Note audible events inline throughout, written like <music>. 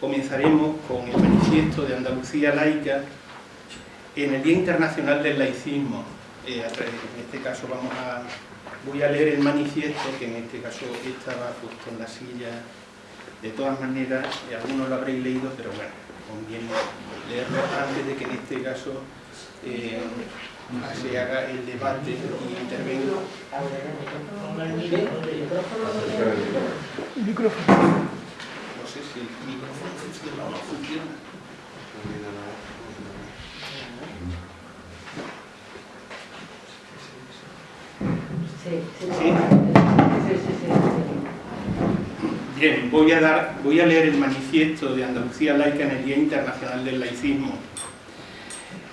comenzaremos con el manifiesto de Andalucía laica en el Día Internacional del Laicismo. Eh, en este caso vamos a, voy a leer el manifiesto, que en este caso estaba justo en la silla. De todas maneras, eh, algunos lo habréis leído, pero bueno, conviene leerlo antes de que en este caso eh, se haga el debate y intervenga. Micrófono sé si el micrófono funciona o no funciona. Sí, sí, sí. Bien, voy a, dar, voy a leer el manifiesto de Andalucía Laica en el Día Internacional del Laicismo.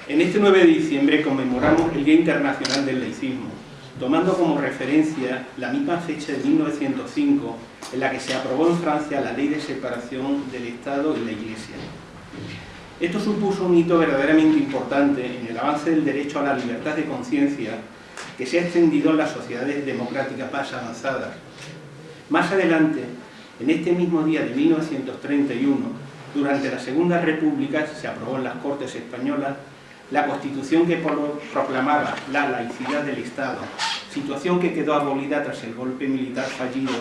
En este 9 de diciembre conmemoramos el Día Internacional del Laicismo, tomando como referencia la misma fecha de 1905 en la que se aprobó en Francia la ley de separación del Estado y la Iglesia. Esto supuso un hito verdaderamente importante en el avance del derecho a la libertad de conciencia que se ha extendido en las sociedades democráticas más avanzadas. Más adelante, en este mismo día de 1931, durante la Segunda República, se aprobó en las Cortes Españolas la Constitución que proclamaba la laicidad del Estado, situación que quedó abolida tras el golpe militar fallido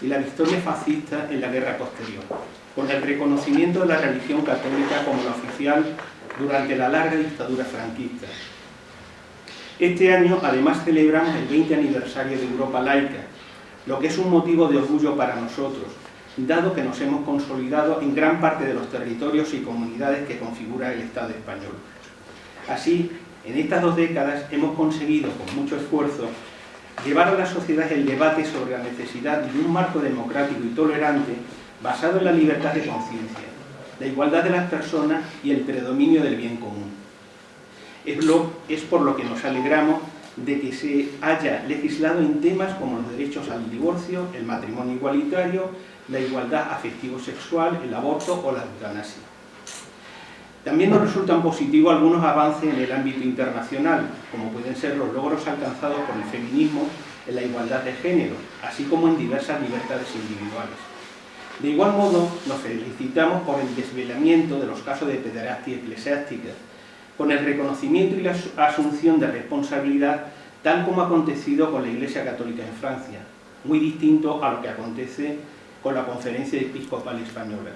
y la victoria fascista en la guerra posterior, con el reconocimiento de la religión católica como la oficial durante la larga dictadura franquista. Este año además celebramos el 20 aniversario de Europa laica, lo que es un motivo de orgullo para nosotros, dado que nos hemos consolidado en gran parte de los territorios y comunidades que configura el Estado español. Así, en estas dos décadas hemos conseguido, con mucho esfuerzo, llevar a la sociedad el debate sobre la necesidad de un marco democrático y tolerante basado en la libertad de conciencia, la igualdad de las personas y el predominio del bien común. Es, por lo que nos alegramos de que se haya legislado en temas como los derechos al divorcio, el matrimonio igualitario, la igualdad afectivo-sexual, el aborto o la eutanasia. También nos resultan positivos algunos avances en el ámbito internacional, como pueden ser los logros alcanzados por el feminismo en la igualdad de género, así como en diversas libertades individuales. De igual modo, nos felicitamos por el desvelamiento de los casos de pederastia eclesiástica, con el reconocimiento y la asunción de responsabilidad tal como ha acontecido con la Iglesia Católica en Francia, muy distinto a lo que acontece con la Conferencia Episcopal Española.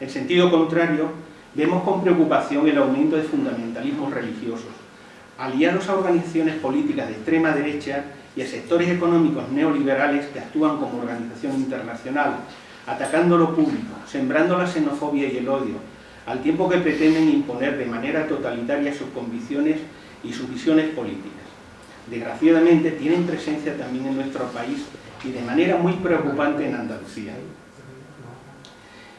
En sentido contrario, vemos con preocupación el aumento de fundamentalismos religiosos, aliados a organizaciones políticas de extrema derecha y a sectores económicos neoliberales que actúan como organización internacional, atacando lo público, sembrando la xenofobia y el odio, al tiempo que pretenden imponer de manera totalitaria sus convicciones y sus visiones políticas. Desgraciadamente tienen presencia también en nuestro país y de manera muy preocupante en Andalucía.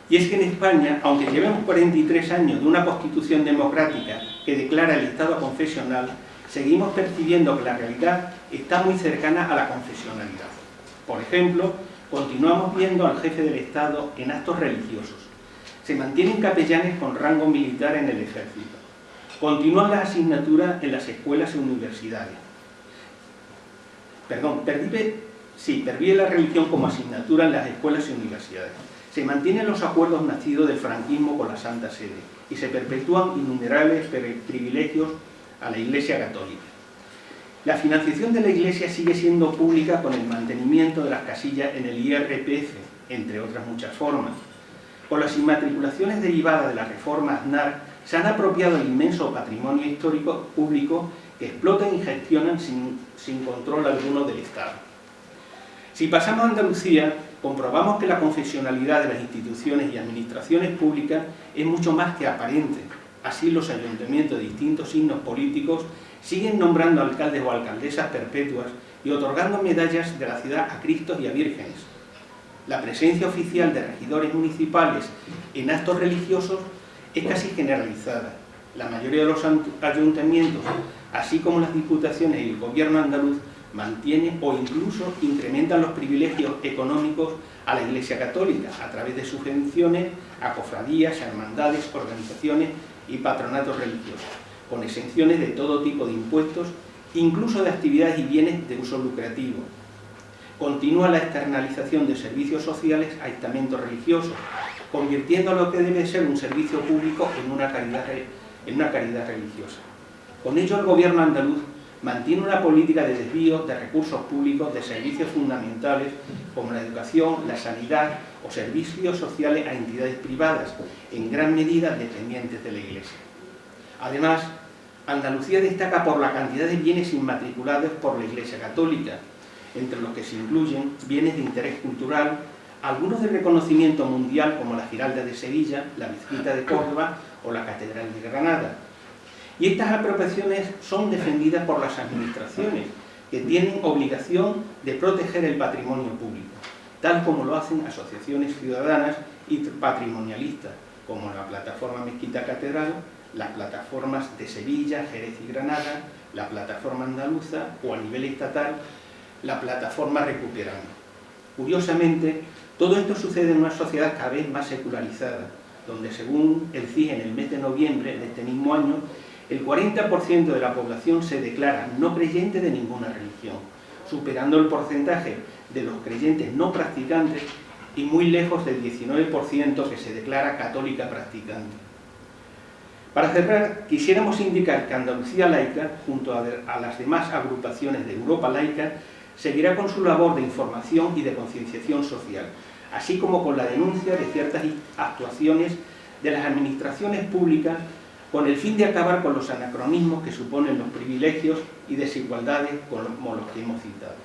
Y es que en España, aunque llevemos 43 años de una constitución democrática que declara el Estado confesional, seguimos percibiendo que la realidad está muy cercana a la confesionalidad. Por ejemplo, continuamos viendo al jefe del Estado en actos religiosos. Se mantienen capellanes con rango militar en el ejército. Continúan las asignaturas en las escuelas y universidades. Perdón, pervive, sí, pervive la religión como asignatura en las escuelas y universidades se mantienen los acuerdos nacidos del franquismo con la Santa Sede y se perpetúan innumerables privilegios a la Iglesia Católica. La financiación de la Iglesia sigue siendo pública con el mantenimiento de las casillas en el IRPF, entre otras muchas formas. Con las inmatriculaciones derivadas de la reforma Aznar, se han apropiado el inmenso patrimonio histórico público que explotan y gestionan sin, sin control alguno del Estado. Si pasamos a Andalucía, comprobamos que la confesionalidad de las instituciones y administraciones públicas es mucho más que aparente. Así los ayuntamientos de distintos signos políticos siguen nombrando alcaldes o alcaldesas perpetuas y otorgando medallas de la ciudad a Cristos y a vírgenes. La presencia oficial de regidores municipales en actos religiosos es casi generalizada. La mayoría de los ayuntamientos, así como las diputaciones y el gobierno andaluz, mantiene o incluso incrementan los privilegios económicos a la Iglesia Católica a través de subvenciones a cofradías, hermandades, organizaciones y patronatos religiosos, con exenciones de todo tipo de impuestos, incluso de actividades y bienes de uso lucrativo. continúa la externalización de servicios sociales a estamentos religiosos, convirtiendo lo que debe ser un servicio público en una caridad religiosa. Con ello el gobierno andaluz mantiene una política de desvío de recursos públicos de servicios fundamentales como la educación, la sanidad o servicios sociales a entidades privadas, en gran medida dependientes de la Iglesia. Además, Andalucía destaca por la cantidad de bienes inmatriculados por la Iglesia Católica, entre los que se incluyen bienes de interés cultural, algunos de reconocimiento mundial como la Giralda de Sevilla, la Mezquita de Córdoba o la Catedral de Granada. Y estas apropiaciones son defendidas por las administraciones, que tienen obligación de proteger el patrimonio público, tal como lo hacen asociaciones ciudadanas y patrimonialistas, como la Plataforma Mezquita Catedral, las plataformas de Sevilla, Jerez y Granada, la Plataforma Andaluza o a nivel estatal, la Plataforma Recuperando. Curiosamente, todo esto sucede en una sociedad cada vez más secularizada, donde según el CIE en el mes de noviembre de este mismo año, el 40% de la población se declara no creyente de ninguna religión, superando el porcentaje de los creyentes no practicantes y muy lejos del 19% que se declara católica practicante. Para cerrar, quisiéramos indicar que Andalucía Laica, junto a, las demás agrupaciones de Europa Laica, seguirá con su labor de información y de concienciación social, así como con la denuncia de ciertas actuaciones de las administraciones públicas con el fin de acabar con los anacronismos que suponen los privilegios y desigualdades como los que hemos citado.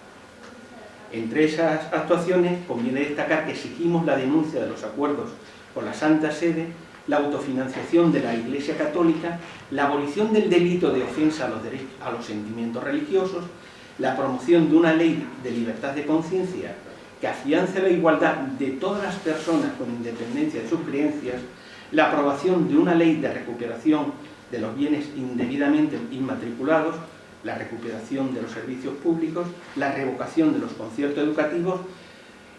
Entre esas actuaciones conviene destacar que exigimos la denuncia de los acuerdos con la Santa Sede, la autofinanciación de la Iglesia Católica, la abolición del delito de ofensa a los, sentimientos religiosos, la promoción de una ley de libertad de conciencia que afiance la igualdad de todas las personas con independencia de sus creencias, la aprobación de una ley de recuperación de los bienes indebidamente inmatriculados, la recuperación de los servicios públicos, la revocación de los conciertos educativos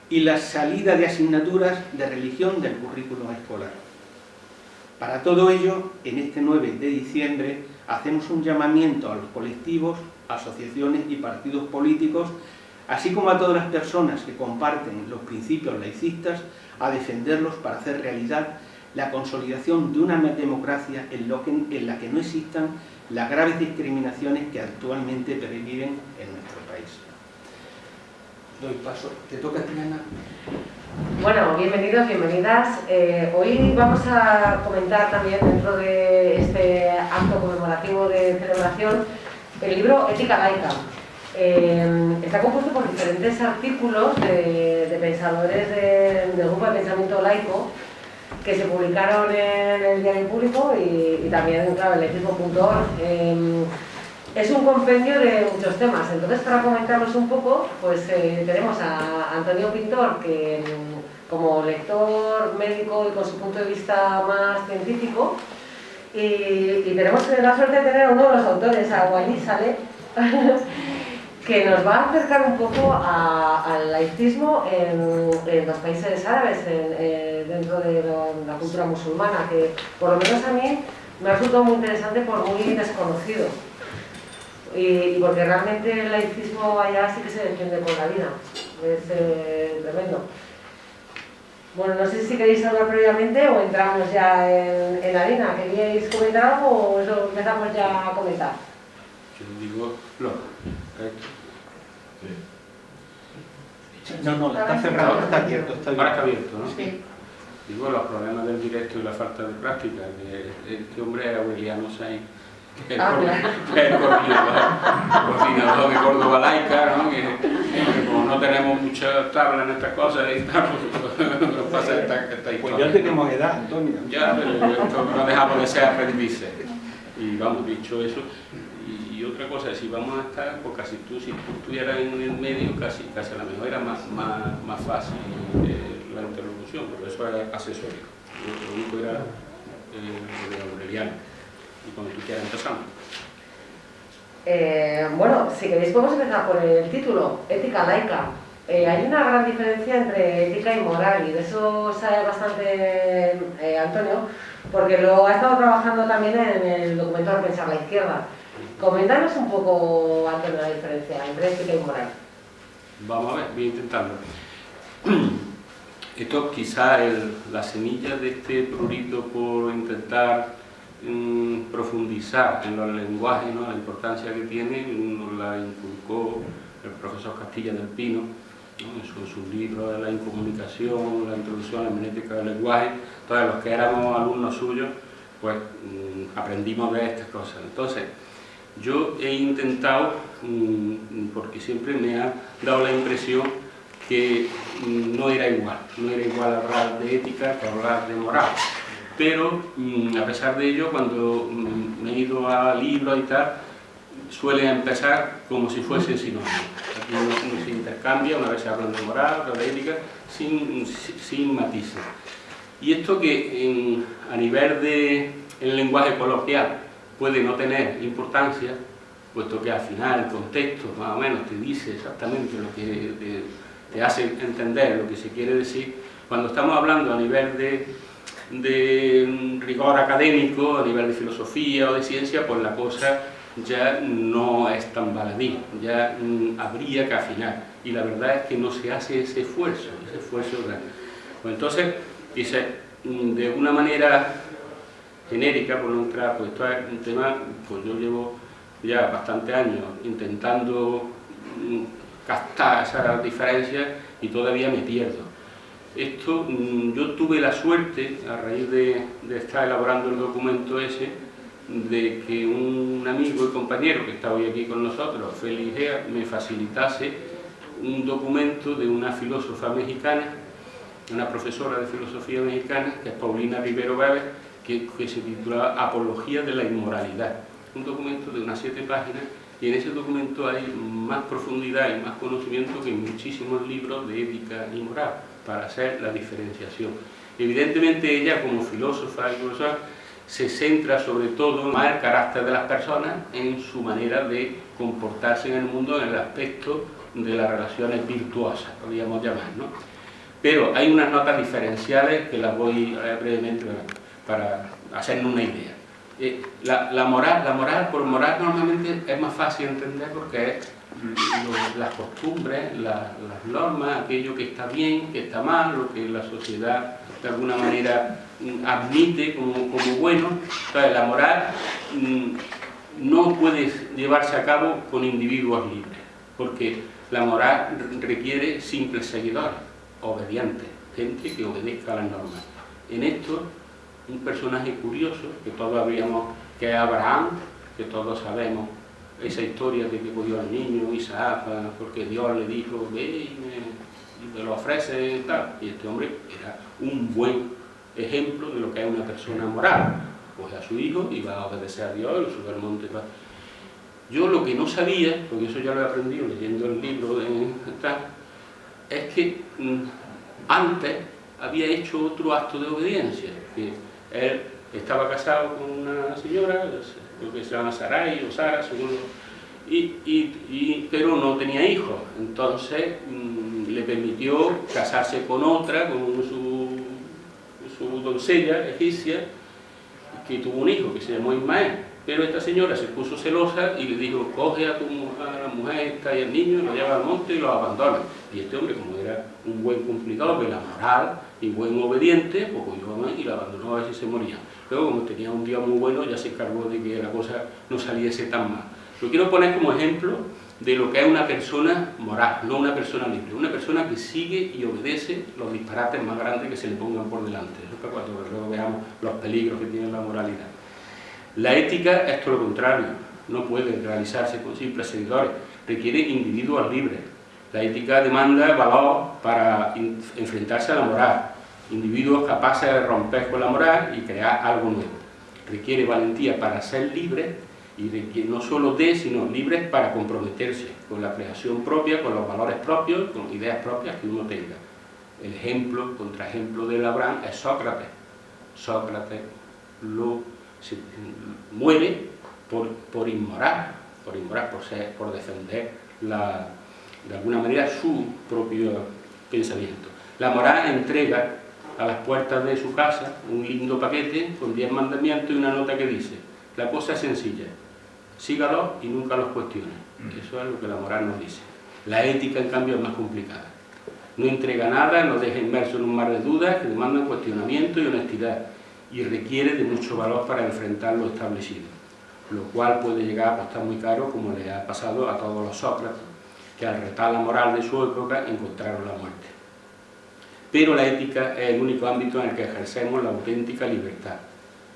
y la salida de asignaturas de religión del currículum escolar. Para todo ello, en este 9 de diciembre, hacemos un llamamiento a los colectivos, asociaciones y partidos políticos, así como a todas las personas que comparten los principios laicistas, a defenderlos para hacer realidad la consolidación de una democracia en, la que no existan las graves discriminaciones que actualmente perviven en nuestro país. Doy paso. ¿Te toca, Triana? Bueno, bienvenidos, bienvenidas. Eh, hoy vamos a comentar también dentro de este acto conmemorativo de celebración el libro Ética Laica. Eh, está compuesto por diferentes artículos de, pensadores del grupo de pensamiento laico que se publicaron en el diario público y, también claro, en laicismo.org. Eh, es un compendio de muchos temas, entonces para comentarlos un poco, pues tenemos a Antonio Pintor, que como lector médico y con su punto de vista más científico. Y, tenemos la suerte de tener a uno de los autores, a Walid Saleh, <laughs> que nos va a acercar un poco al laicismo en, los países árabes, eh, dentro de la cultura musulmana, que por lo menos a mí me ha resultado muy interesante por muy desconocido. Y, porque realmente el laicismo allá sí que se defiende con la vida. Es eh, tremendo. Bueno, no sé si queréis hablar previamente o entramos ya en, en harina. ¿Queríais comentar algo o empezamos ya a comentar? Yo digo, no. No, no, está cerrado, está abierto. Está Ahora está abierto, ¿no? Sí. Digo, los problemas del directo y la falta de práctica. Que este hombre era Aureliano Sainz el, ah, <laughs> el coordinador, de Córdoba Laica, ¿no? que, como no tenemos mucha tabla en estas cosas, y tal, pues, nos pasa esta, esta historia. Pues ya tenemos edad, Antonio. Ya, pero no dejamos de ser aprendices. Y vamos, dicho eso, y, otra cosa, si vamos a estar, pues casi tú, si tú estuvieras en el medio, casi, casi a lo mejor era más, más, más fácil eh, la interlocución, pero eso era asesorio. Lo único era eh, de Aureliano y cuando tú quieras empezamos. Eh, bueno, si queréis podemos empezar por el título, Ética laica. Eh, hay una gran diferencia entre ética y moral y de eso sabe bastante eh, Antonio, porque lo ha estado trabajando también en el documento Repensar la Izquierda. Coméntanos un poco, Antonio, la diferencia entre ética y moral. Vamos a ver, voy a intentarlo. Esto quizá la semilla de este prurito por intentar mm, profundizar en los lenguajes, ¿no? la importancia que tiene, nos la inculcó el profesor Castilla del Pino, en sus libros de la incomunicación, la introducción a la hermenéutica del lenguaje, todos los que éramos alumnos suyos, pues mm, aprendimos de estas cosas. Entonces, yo he intentado, mm, porque siempre me ha dado la impresión que mm, no era igual, no era igual hablar de ética que hablar de moral. Pero, a pesar de ello, cuando me he ido a libros y tal, suele empezar como si fuese sinónimo. Aquí no, se intercambia, una vez se habla de moral, otra de ética, sin, sin matices. Y esto que a nivel de el lenguaje coloquial puede no tener importancia, puesto que al final el contexto más o menos te dice exactamente lo que te, hace entender lo que se quiere decir, cuando estamos hablando a nivel de, de rigor académico, a nivel de filosofía o de ciencia, pues la cosa ya no es tan baladí, ya mm, habría que afinar. Y la verdad es que no se hace ese esfuerzo, ese esfuerzo grande. Pues entonces, dice, mm, de una manera genérica, entrar, pues esto es un tema, pues yo llevo ya bastantes años intentando mm, captar esas diferencias y todavía me pierdo. Esto, yo tuve la suerte, a raíz de, estar elaborando el documento ese, de que un amigo y compañero que está hoy aquí con nosotros, Félix Gea, me facilitase un documento de una filósofa mexicana, una profesora de filosofía mexicana, que es Paulina Rivero Bebe, que, se titula Apología de la Inmoralidad. Un documento de unas siete páginas y en ese documento hay más profundidad y más conocimiento que en muchísimos libros de ética y moral para hacer la diferenciación. Evidentemente ella como filósofa y profesora se centra sobre todo en el carácter de las personas en su manera de comportarse en el mundo en el aspecto de las relaciones virtuosas, podríamos llamar, ¿no? Pero hay unas notas diferenciales que las voy a brevemente para hacernos una idea. Eh, la, moral, la moral, por moral normalmente es más fácil entender porque es las costumbres, las normas, aquello que está bien, que está mal, lo que la sociedad de alguna manera mm, admite como, bueno. Entonces, la moral mm, no puede llevarse a cabo con individuos libres, porque la moral requiere simples seguidores, obedientes, gente que obedezca a las normas. En esto, un personaje curioso, que todos habríamos, que es Abraham, que todos sabemos esa historia de que cogió al niño Isaac, porque Dios le dijo, ve y me, lo ofrece y tal. Y este hombre era un buen ejemplo de lo que es una persona moral. Coge a su hijo y va a obedecer a Dios, lo sube al monte. Yo lo que no sabía, porque eso ya lo he aprendido leyendo el libro de tal, es que mm, antes había hecho otro acto de obediencia, él estaba casado con una señora, creo que se llama Sarai o Sara, según y, pero no tenía hijos, entonces mm, le permitió casarse con otra, con su, su doncella egipcia, que tuvo un hijo que se llamó Ismael. Pero esta señora se puso celosa y le dijo, coge a tu a la mujer esta y al niño, lo lleva al monte y lo abandona. Y este hombre, como era un buen cumplidor de la moral y buen obediente, pues cogió y lo abandonó a ver si se moría. Luego, como tenía un día muy bueno, ya se encargó de que la cosa no saliese tan mal. Lo quiero poner como ejemplo de lo que es una persona moral, no una persona libre. Una persona que sigue y obedece los disparates más grandes que se le pongan por delante. Es para cuando luego veamos los peligros que tiene la moralidad. La ética es todo lo contrario. No puede realizarse con simples seguidores. Requiere individuos libres. La ética demanda valor para enfrentarse a la moral individuos capaces de romper con la moral y crear algo nuevo. Requiere valentía para ser libre y de no solo de, sino libres para comprometerse con la creación propia, con los valores propios, con ideas propias que uno tenga. El ejemplo, contraejemplo de Abraham es Sócrates. Sócrates muere por, por inmoral, por inmoral, por, ser, por defender de alguna manera su propio pensamiento. La moral entrega a las puertas de su casa un lindo paquete con 10 mandamientos y una nota que dice, la cosa es sencilla, sígalos y nunca los cuestione. Mm. Eso es lo que la moral nos dice. La ética, en cambio, es más complicada. No entrega nada, nos deja inmerso en un mar de dudas que demandan cuestionamiento y honestidad y requiere de mucho valor para enfrentar lo establecido, lo cual puede llegar a costar muy caro como le ha pasado a todos los Sócrates, que al retar la moral de su época encontraron la muerte. Pero la ética es el único ámbito en el que ejercemos la auténtica libertad.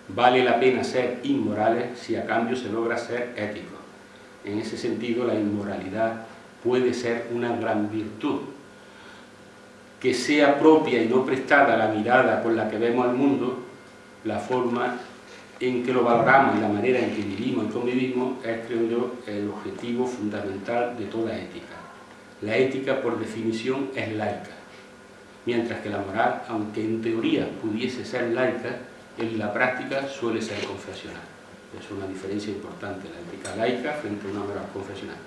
Vale la pena ser inmorales si a cambio se logra ser éticos. En ese sentido, la inmoralidad puede ser una gran virtud. Que sea propia y no prestada la mirada con la que vemos al mundo, la forma en que lo valoramos y la manera en que vivimos y convivimos es, creo yo, el objetivo fundamental de toda ética. La ética, por definición, es laica, mientras que la moral, aunque en teoría pudiese ser laica, en la práctica suele ser confesional. Es una diferencia importante, la ética laica frente a una moral confesional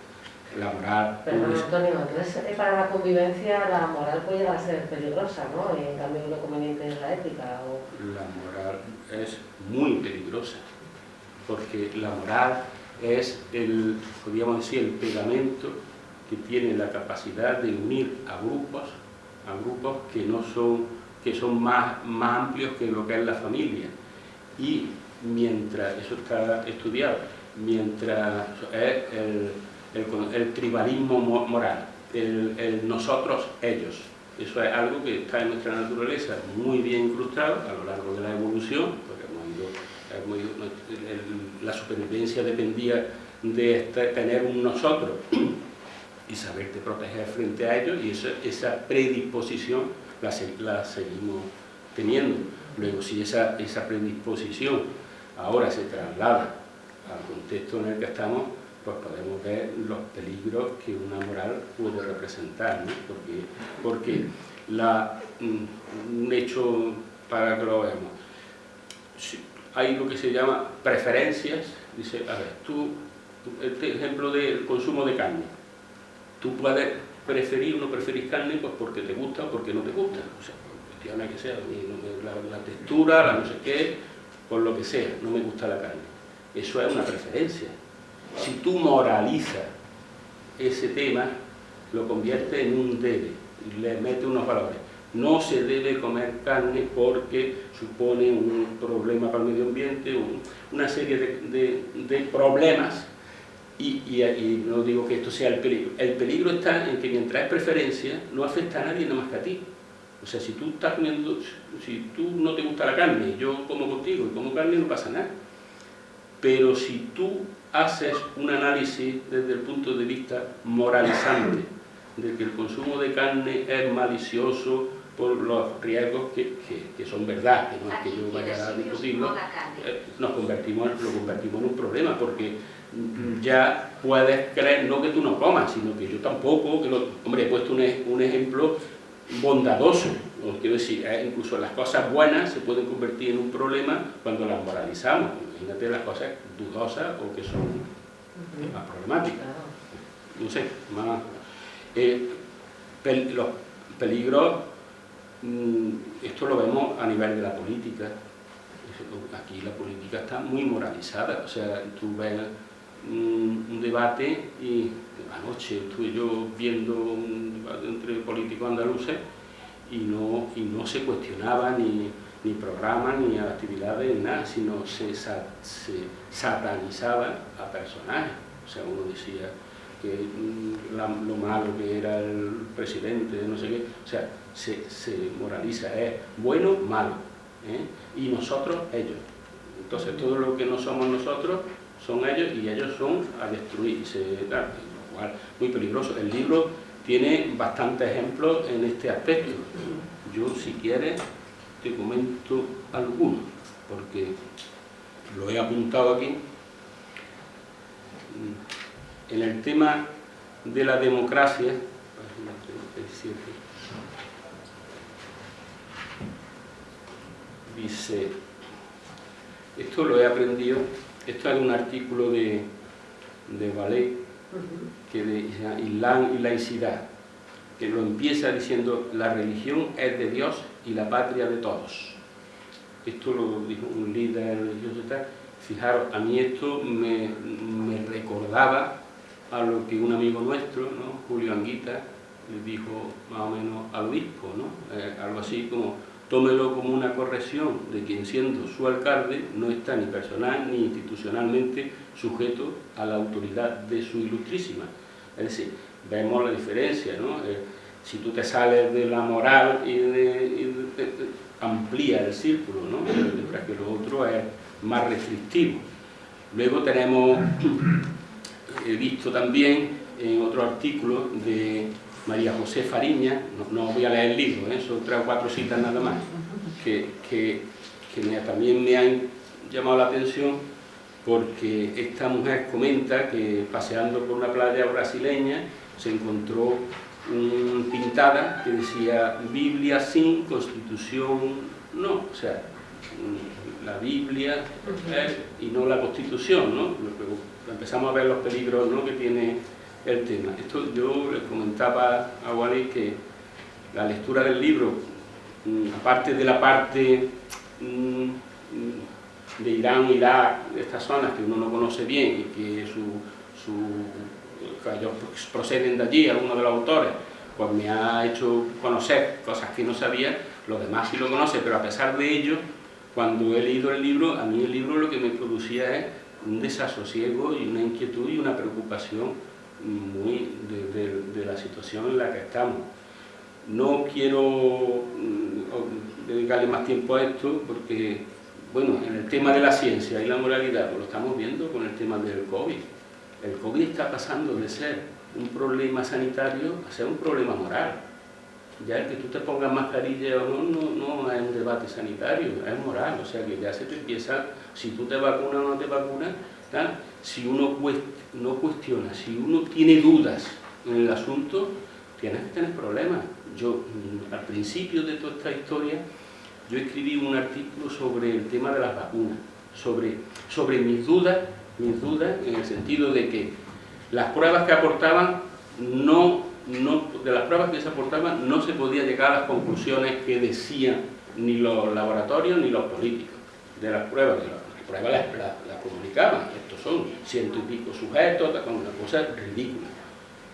la moral... Antonio, entonces eh, para la convivencia la moral puede llegar a ser peligrosa, ¿no? Y en cambio lo conveniente es la ética. ¿o? La moral es muy peligrosa, porque la moral es el, podríamos decir, el pegamento que tiene la capacidad de unir a grupos, a grupos que no son, que son más, más amplios que lo que es la familia. Y mientras, eso está estudiado, mientras es el tribalismo moral, el, nosotros, ellos. Eso es algo que está en nuestra naturaleza muy bien incrustado a lo largo de la evolución, porque hemos ido, la supervivencia dependía de este, tener un nosotros y saberte proteger frente a ellos, y esa, predisposición la, la, seguimos teniendo. Luego, si esa, esa predisposición ahora se traslada al contexto en el que estamos, pues podemos ver los peligros que una moral puede representar, ¿no? porque, porque la, mm, un hecho para que lo veamos, hay lo que se llama preferencias, dice, a ver, tú, este ejemplo del consumo de carne, tú puedes preferir o no preferir carne pues porque te gusta o porque no te gusta, o sea, cuestiones que sea, la, la textura, la no sé qué, por lo que sea, no me gusta la carne. Eso es una preferencia, si tú moralizas ese tema, lo convierte en un debe le mete unos valores. No se debe comer carne porque supone un problema para el medio ambiente, una serie de, problemas. Y, no digo que esto sea el peligro. El peligro está en que mientras es preferencia, no afecta a nadie nada más que a ti. O sea, si tú estás comiendo, si tú no te gusta la carne, yo como contigo y como carne, no pasa nada. Pero si tú haces un análisis desde el punto de vista moralizante, de que el consumo de carne es malicioso por los riesgos que, son verdad, que no es que yo vaya a discutirlo, eh, nos convertimos, lo convertimos en un problema, porque ya puedes creer, no que tú no comas, sino que yo tampoco, que hombre, he puesto un, un ejemplo bondadoso, quiero decir, eh, incluso las cosas buenas se pueden convertir en un problema cuando las moralizamos, imagínate las cosas dudosas o que son más problemáticas. No sé, más... Eh, los peligros, mm, esto lo vemos a nivel de la política, aquí la política está muy moralizada, o sea, tú ves un, debate y anoche estuve yo viendo un debate entre políticos andaluces y no, y no se cuestionaba ni, ni programas, ni actividades, nada, sino se, se satanizaba a personajes. O sea, uno decía que mm, lo malo que era el presidente, no sé qué, o sea, se, moraliza, es bueno, malo, ¿eh? y nosotros, ellos. Entonces todo lo que no somos nosotros son ellos y ellos son a destruirse, lo cual muy peligroso. El libro tiene bastantes ejemplos en este aspecto. Yo, si quieres, te comento algunos, porque lo he apuntado aquí. En el tema de la democracia, dice, esto lo he aprendido, esto es un artículo de, de Ballet, que de Islam y laicidad, que lo empieza diciendo la religión es de Dios y la patria de todos. Esto lo dijo un líder religioso tal. Fijaros, a mí esto me, recordaba a lo que un amigo nuestro, ¿no? Julio Anguita, le dijo más o menos al obispo, ¿no? Eh, algo así como, tómelo como una corrección de quien siendo su alcalde no está ni personal ni institucionalmente sujeto a la autoridad de su ilustrísima. Es decir, vemos la diferencia, ¿no? Eh, si tú te sales de la moral y, de, amplía el círculo, ¿no? mientras que lo otro es más restrictivo. Luego tenemos, <clears throat> he visto también en otro artículo de María José Fariña, no, voy a leer el libro, ¿eh? son tres o cuatro citas nada más, que, que, también me han llamado la atención porque esta mujer comenta que paseando por una playa brasileña se encontró una pintada que decía Biblia sin Constitución no, o sea, la Biblia y no la Constitución, ¿no? Empezamos a ver los peligros ¿no? que tiene el tema. Esto yo les comentaba a Wally que la lectura del libro, mm, aparte de la parte mm, de Irán, Irak, de estas zonas que uno no conoce bien y que su, ellos proceden de allí, algunos de los autores, pues me ha hecho conocer cosas que no sabía, los demás sí lo conocen, pero a pesar de ello, cuando he leído el libro, a mí el libro lo que me producía es un desasosiego y una inquietud y una preocupación muy de, la situación en la que estamos. No quiero mm, dedicarle más tiempo a esto porque, bueno, en el tema de la ciencia y la moralidad, pues lo estamos viendo con el tema del COVID. El COVID está pasando de ser un problema sanitario a ser un problema moral. Ya el que tú te pongas mascarilla o no, no, no es un debate sanitario, es moral. O sea que ya se te empieza, si tú te vacunas o no te vacunas, si uno no cuestiona, si uno tiene dudas en el asunto, tienes que tener problemas. Yo, mm, al principio de toda esta historia, yo escribí un artículo sobre el tema de las vacunas, sobre, sobre mis dudas, mis dudas en el sentido de que las pruebas que aportaban no, no, de las pruebas que se aportaban no se podía llegar a las conclusiones que decían ni los laboratorios ni los políticos de las pruebas, las pruebas las, comunicaban, estos son ciento y pico sujetos, una cosa ridícula,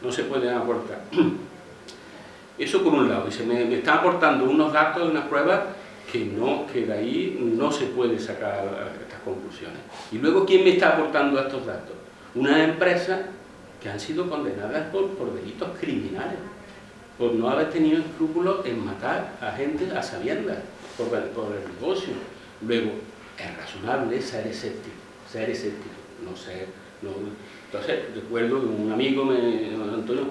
no se pueden aportar. <clears throat> Eso por un lado, y se me, me están aportando unos datos de unas pruebas que, no, que de ahí no se puede sacar estas conclusiones. Y luego, ¿quién me está aportando estos datos? Una empresa que han sido condenadas por, por delitos criminales, por no haber tenido escrúpulos en matar a gente a sabiendas, por, por el negocio. Luego, es razonable ser escéptico, ser escéptico, no ser... No, entonces, recuerdo que un amigo me Antonio,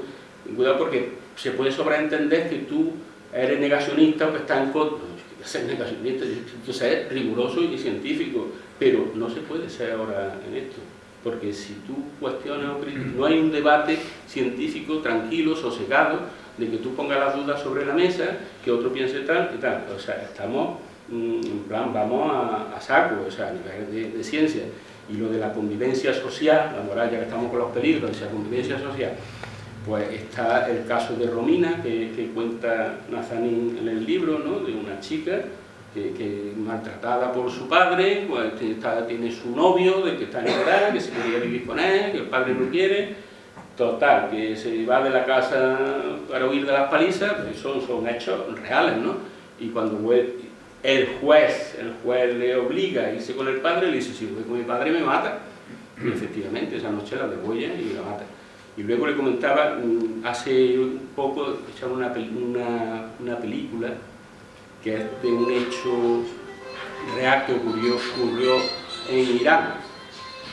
cuidado porque se puede sobreentender que tú eres negacionista o que estás en contra. Ser negacionista, yo ser riguroso y científico, pero no se puede ser ahora en esto porque si tú cuestionas o criticas, no hay un debate científico tranquilo, sosegado, de que tú pongas las dudas sobre la mesa, que otro piense tal y tal. O sea, estamos, en plan, vamos a, saco, o sea, a nivel de, ciencia. Y lo de la convivencia social, la moral, ya que estamos con los peligros, de esa convivencia social, pues está el caso de Romina, que, que cuenta Nazanin en el libro, ¿no? de una chica que, maltratada por su padre, pues tiene su novio, de que está enamorada, que se quería vivir con él, que el padre no quiere, total, que se va de la casa para huir de las palizas, pues son, son hechos reales, ¿no? Y cuando el juez, el juez le obliga a irse con el padre, le dice, si voy con mi padre me mata, y efectivamente esa noche la degolla y la mata. Y luego le comentaba, mm, hace un poco, echaba una, una, una película que es de un hecho real que ocurrió, ocurrió en Irán,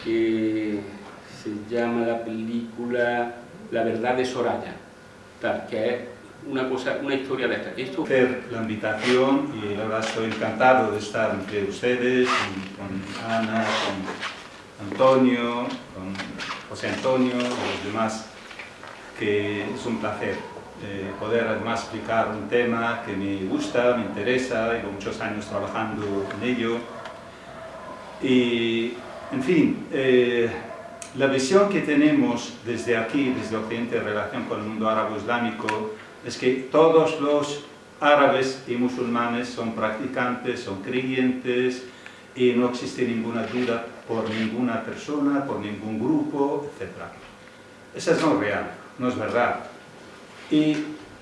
que se llama la película La verdad de Soraya, tal, que es una, cosa, una historia de esta. Esto... La invitación y la verdad estoy encantado de estar entre ustedes, con Ana, con Antonio, con José Antonio y los demás, que es un placer poder además explicar un tema que me gusta, me interesa, llevo muchos años trabajando en ello. Y, en fin, eh, la visión que tenemos desde aquí, desde Occidente, en relación con el mundo árabe-islámico, es que todos los árabes y musulmanes son practicantes, son creyentes, y no existe ninguna duda por ninguna persona, por ningún grupo, etc. Esa es no real, no es verdad. Y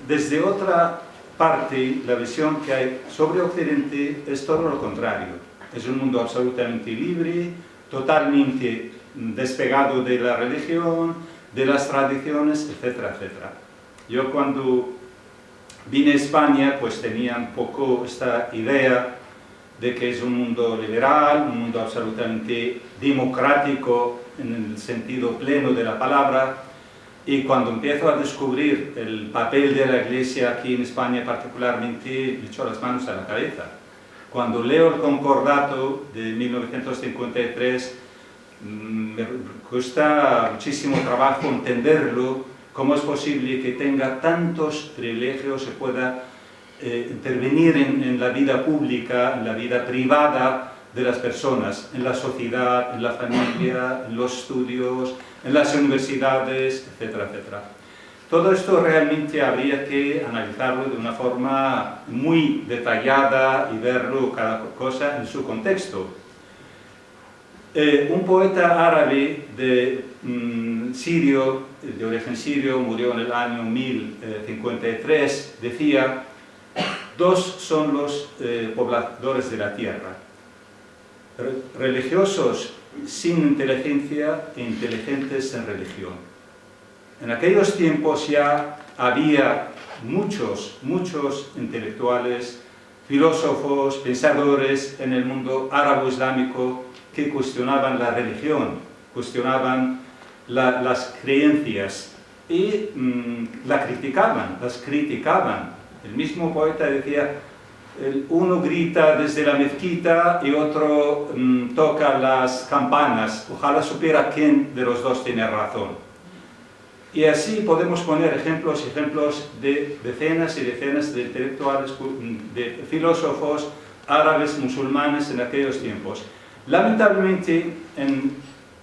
desde otra parte, la visión que hay sobre Occidente es todo lo contrario. Es un mundo absolutamente libre, totalmente despegado de la religión, de las tradiciones, etcétera, etcétera. Yo cuando vine a España, pues tenía un poco esta idea de que es un mundo liberal, un mundo absolutamente democrático en el sentido pleno de la palabra, y cuando empiezo a descubrir el papel de la Iglesia aquí en España particularmente, me echo las manos a la cabeza. Cuando leo el Concordato de 1953, mm, me cuesta muchísimo trabajo entenderlo, cómo es posible que tenga tantos privilegios, se pueda eh, intervenir en, en la vida pública, en la vida privada de las personas, en la sociedad, en la familia, en los estudios, en las universidades, etcétera, etcétera. Todo esto realmente habría que analizarlo de una forma muy detallada y verlo cada cosa en su contexto. Eh, un poeta árabe de mm, sirio, de origen sirio, murió en el año 1053, decía, dos son los eh, pobladores de la tierra, religiosos sin inteligencia e inteligentes en religión. En aquellos tiempos ya había muchos, muchos intelectuales, filósofos, pensadores en el mundo árabe-islámico que cuestionaban la religión, cuestionaban las creencias y mm, la criticaban, las criticaban. El mismo poeta decía, uno grita desde la mezquita y otro mm, toca las campanas. Ojalá supiera quién de los dos tiene razón. Y así podemos poner ejemplos ejemplos de decenas y decenas de intelectuales, mm, de filósofos árabes, musulmanes en aquellos tiempos. Lamentablemente, en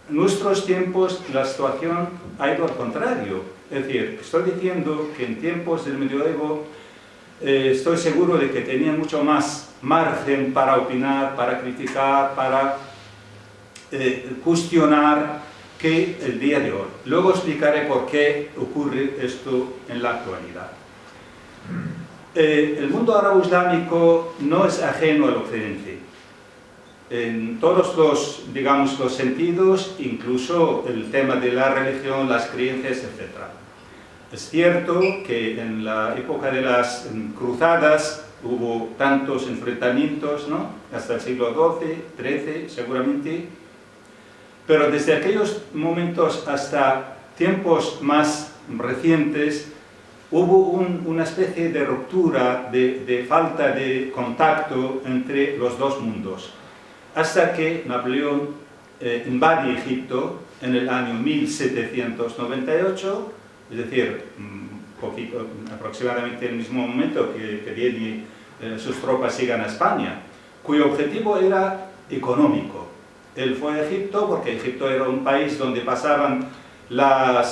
nuestros tiempos la situación ha ido al contrario. Es decir, estoy diciendo que en tiempos del medioevo eh, estoy seguro de que tenían mucho más margen para opinar, para criticar, para eh, cuestionar que el día de hoy. Luego explicaré por qué ocurre esto en la actualidad. Eh, el mundo árabe islámico no es ajeno al occidente. En todos los, digamos, los sentidos, incluso el tema de la religión, las creencias, etc. Es cierto que en la época de las cruzadas hubo tantos enfrentamientos, ¿no? hasta el siglo XII, XIII seguramente, pero desde aquellos momentos hasta tiempos más recientes hubo una especie de ruptura, de, falta de contacto entre los dos mundos, hasta que Napoleón eh, invade Egipto en el año 1798 es decir, mm, aproximadamente en el mismo momento que, que eh, sus tropas llegan a España, cuyo objetivo era económico. Él fue a Egipto porque Egipto era un país donde pasaban la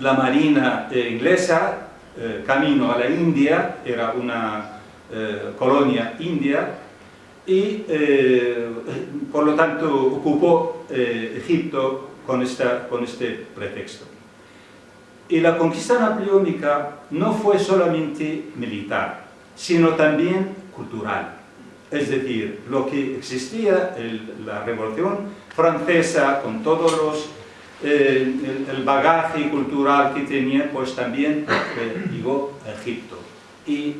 marina eh, inglesa, eh, camino a la India, era una colonia india, y por lo tanto ocupó Egipto con, esta, con este pretexto. Y la conquista napoleónica no fue solamente militar, sino también cultural. Es decir, lo que existía, la Revolución Francesa, con todos los eh, el, bagaje cultural que tenía, pues también eh, llegó a Egipto. Y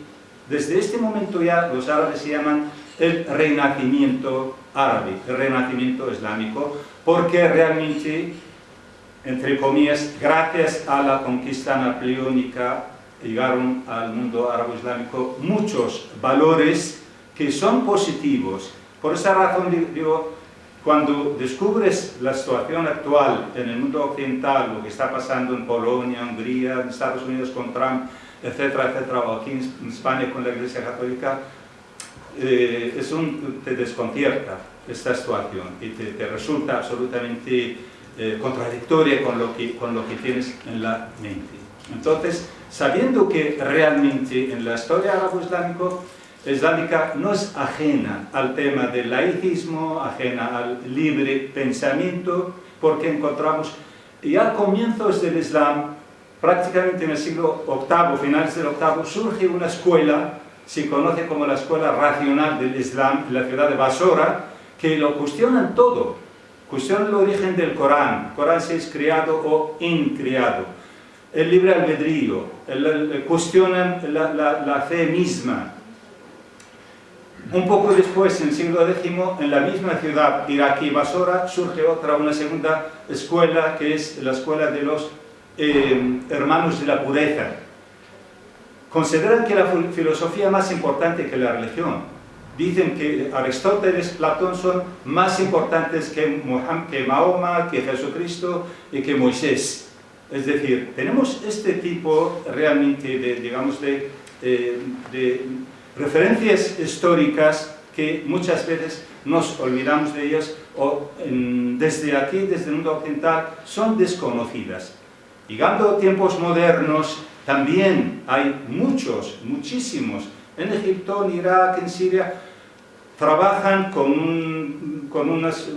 desde este momento ya los árabes se llaman el renacimiento árabe, el renacimiento islámico, porque realmente entre comillas, gracias a la conquista napoleónica llegaron al mundo árabe-islámico muchos valores que son positivos. Por esa razón digo, cuando descubres la situación actual en el mundo occidental, lo que está pasando en Polonia, Hungría, en Estados Unidos con Trump, etcétera, etcétera, o aquí en España con la Iglesia Católica, eh, es un, te desconcierta esta situación y te, te resulta absolutamente eh, contradictoria con lo, que, con lo que tienes en la mente. Entonces, sabiendo que realmente en la historia árabe-islámica no es ajena al tema del laicismo, ajena al libre pensamiento, porque encontramos y a comienzos del Islam, prácticamente en el siglo VIII, finales del VIII, surge una escuela, se conoce como la escuela racional del Islam, en la ciudad de Basora, que lo cuestionan todo, cuestionan el origen del Corán, Corán si es creado o increado, el libre albedrío, cuestionan la, la fe misma, un poco después, en el siglo X, en la misma ciudad iraquí Basora, surge otra, una segunda escuela, que es la escuela de los eh, hermanos de la pureza. Consideran que la filosofía es más importante que la religión. Dicen que Aristóteles, Platón son más importantes que, que Mahoma, que Jesucristo y que Moisés. Es decir, tenemos este tipo realmente de, digamos, de, eh, de referencias históricas que muchas veces nos olvidamos de ellas o desde aquí, desde el mundo occidental, son desconocidas. Llegando a tiempos modernos, también hay muchos, muchísimos, en Egipto, en Irak, en Siria, trabajan con, unas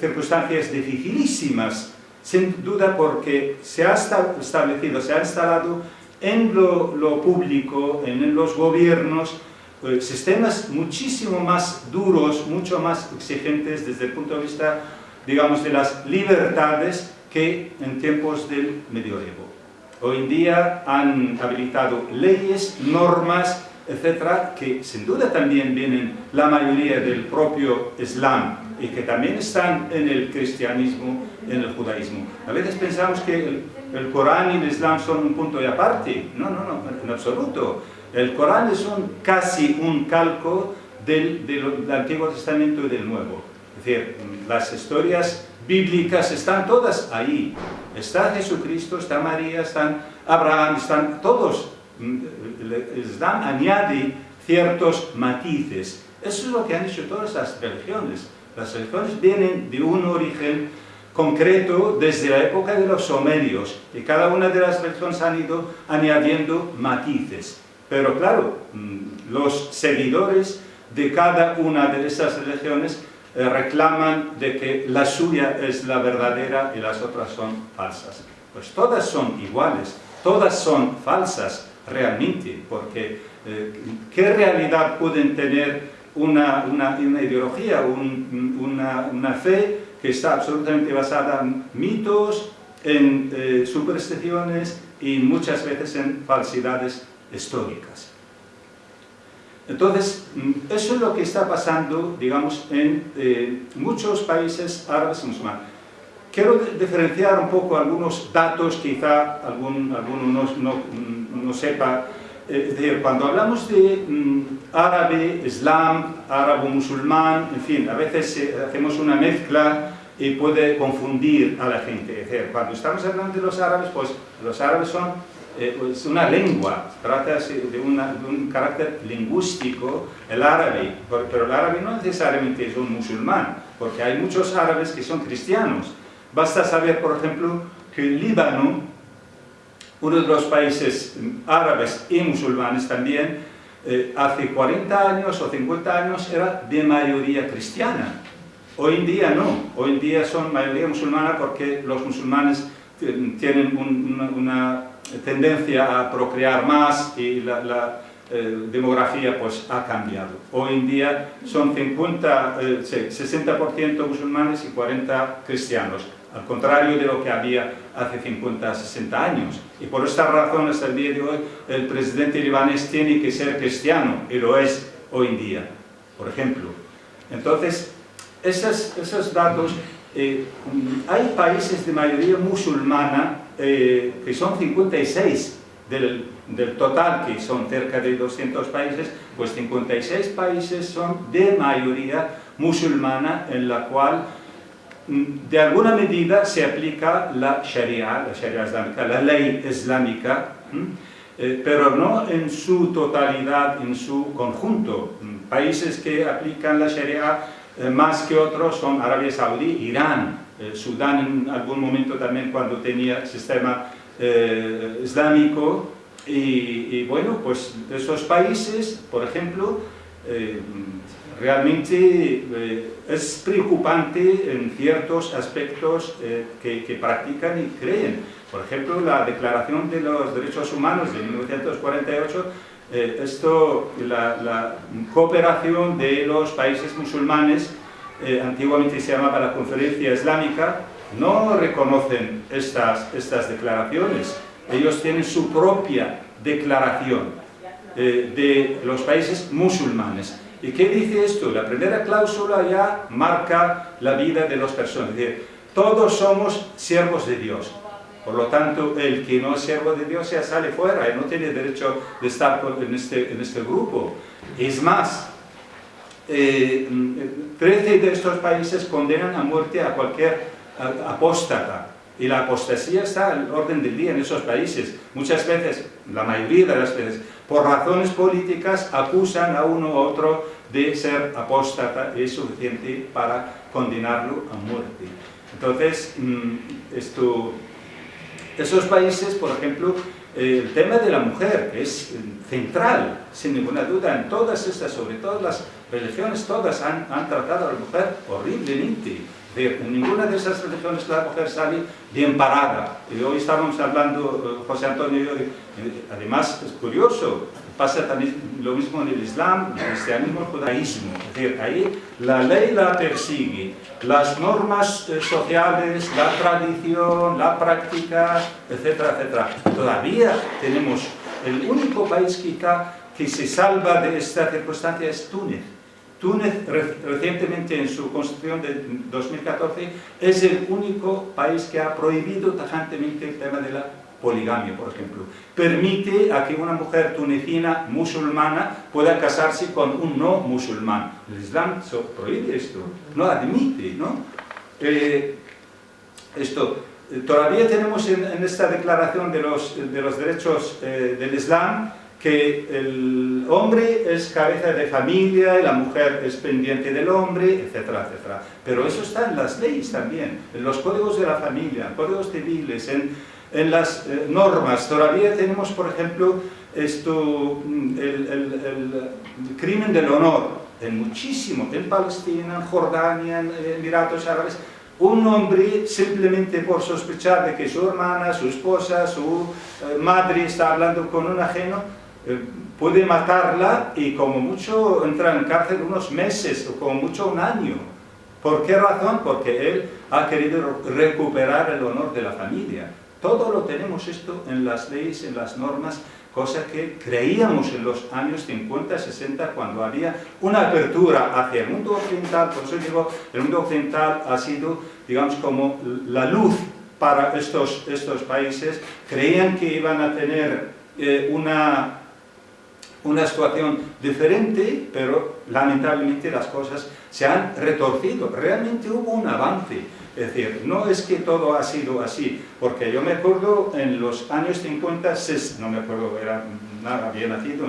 circunstancias dificilísimas, sin duda porque se ha establecido, se ha instalado en lo, público, en los gobiernos, eh, sistemas muchísimo más duros, mucho más exigentes desde el punto de vista, digamos, de las libertades que en tiempos del medioevo. Hoy en día han habilitado leyes, normas, etcétera, que sin duda también vienen la mayoría del propio Islam y que también están en el cristianismo, en el judaísmo. A veces pensamos que el, el Corán y el Islam son un punto de aparte. No, no, no, en absoluto. El Corán es un, casi un calco del, del, Antiguo Testamento y del Nuevo. Es decir, las historias bíblicas están todas ahí. Está Jesucristo, está María, están Abraham, están todos. El Islam añade ciertos matices. Eso es lo que han hecho todas las religiones. Las religiones vienen de un origen concreto desde la época de los sumerios y cada una de las religiones han ido añadiendo matices. Pero claro, mm, los seguidores de cada una de esas religiones eh, reclaman de que la suya es la verdadera y las otras son falsas. Pues todas son iguales, todas son falsas realmente, porque eh, ¿qué realidad pueden tener una, una, ideología, una, una fe que está absolutamente basada en mitos, en eh, supersticiones y muchas veces en falsidades históricas. Entonces, mm, eso es lo que está pasando, digamos, en eh, muchos países árabes y musulmanes. Quiero diferenciar un poco algunos datos, quizá algún, alguno no, no sepa eh, es decir, cuando hablamos de mm, árabe, islam, árabe-musulmán, en fin, a veces eh, hacemos una mezcla y puede confundir a la gente. Es decir, cuando estamos hablando de los árabes, pues los árabes son eh, pues una lengua, trata de, de, un carácter lingüístico, el árabe, pero el árabe no necesariamente es un musulmán, porque hay muchos árabes que son cristianos. Basta saber, por ejemplo, que el Líbano uno de los países árabes y musulmanes también, eh, hace 40 años o 50 años era de mayoría cristiana. Hoy en día no, hoy en día son mayoría musulmana porque los musulmanes tienen una, tendencia a procrear más y la, eh, demografía pues ha cambiado. Hoy en día son 50, 60% eh, musulmanes y 40 cristianos al contrario de lo que había hace 50, 60 años. Y por esta razón, hasta el día de hoy, el presidente libanés tiene que ser cristiano, y lo es hoy en día, por ejemplo. Entonces, esos, esos datos, eh, hay países de mayoría musulmana, eh, que son 56 del, del total, que son cerca de 200 países, pues 56 países son de mayoría musulmana, en la cual Mm, de alguna medida se aplica la Sharia, la Sharia islámica, la ley islámica, eh, pero no en su totalidad, en su conjunto. Mm, países que aplican la Sharia eh, más que otros son Arabia Saudí, Irán, eh, Sudán en algún momento también cuando tenía sistema islámico, y, bueno, pues esos países, por ejemplo, eh, realmente eh, es preocupante en ciertos aspectos eh, que, practican y creen. Por ejemplo, la Declaración de los Derechos Humanos de 1948, esto, la, cooperación de los países musulmanes, antiguamente se llamaba la Conferencia Islámica, no reconocen estas, estas declaraciones. Ellos tienen su propia declaración de los países musulmanes. ¿Y qué dice esto? La primera cláusula ya marca la vida de las personas. Es decir, todos somos siervos de Dios. Por lo tanto, el que no es siervo de Dios ya sale fuera y no tiene derecho de estar en este, en este grupo. Es más, eh, 13 de estos países condenan a muerte a cualquier apóstata. Y la apostasía está al orden del día en esos países. Muchas veces, la mayoría de las veces, por razones políticas acusan a uno u otro de ser apóstata y es suficiente para condenarlo a muerte. Entonces, mm, esto, esos países, por ejemplo, el tema de la mujer es central, sin ninguna duda, en todas estas, sobre todas las religiones, todas han, han tratado a la mujer horriblemente en ninguna de esas religiones la mujer sale bien parada. Y hoy estábamos hablando, eh, José Antonio y yo, además es curioso, pasa también lo mismo en el Islam, el cristianismo, el judaísmo. Es decir, ahí la ley la persigue, las normas eh, sociales, la tradición, la práctica, etcétera, etcétera. Todavía tenemos el único país quizá que se salva de esta circunstancia es Túnez Túnez recientemente en su constitución de 2014 es el único país que ha prohibido tajantemente el tema de la poligamia, por ejemplo. Permite a que una mujer tunecina musulmana pueda casarse con un no musulmán. El Islam prohíbe esto, no admite, ¿no? Eh, esto, eh, todavía tenemos en, esta declaración de los, de los derechos eh, del Islam que el hombre es cabeza de familia, la mujer es pendiente del hombre, etcétera, etcétera. Pero eso está en las leyes también, en los códigos de la familia, códigos civiles, en, en las eh, normas. Todavía tenemos, por ejemplo, esto, mm, el, el, crimen del honor, en muchísimo, en Palestina, en Jordania, en Emiratos Árabes, un hombre simplemente por sospechar de que su hermana, su esposa, su eh, madre está hablando con un ajeno, eh, puede matarla y como mucho entra en cárcel unos meses o como mucho un año. ¿Por qué razón? Porque él ha querido recuperar el honor de la familia. Todo lo tenemos esto en las leyes, en las normas, cosa que creíamos en los años 50, 60, cuando había una apertura hacia el mundo occidental, por eso digo, el mundo occidental ha sido, digamos, como la luz para estos, estos países, creían que iban a tener eh, una una situación diferente, pero lamentablemente las cosas se han retorcido. Realmente hubo un avance. Es decir, no es que todo ha sido así, porque yo me acuerdo en los años 50, no me acuerdo, era nada bien nacido,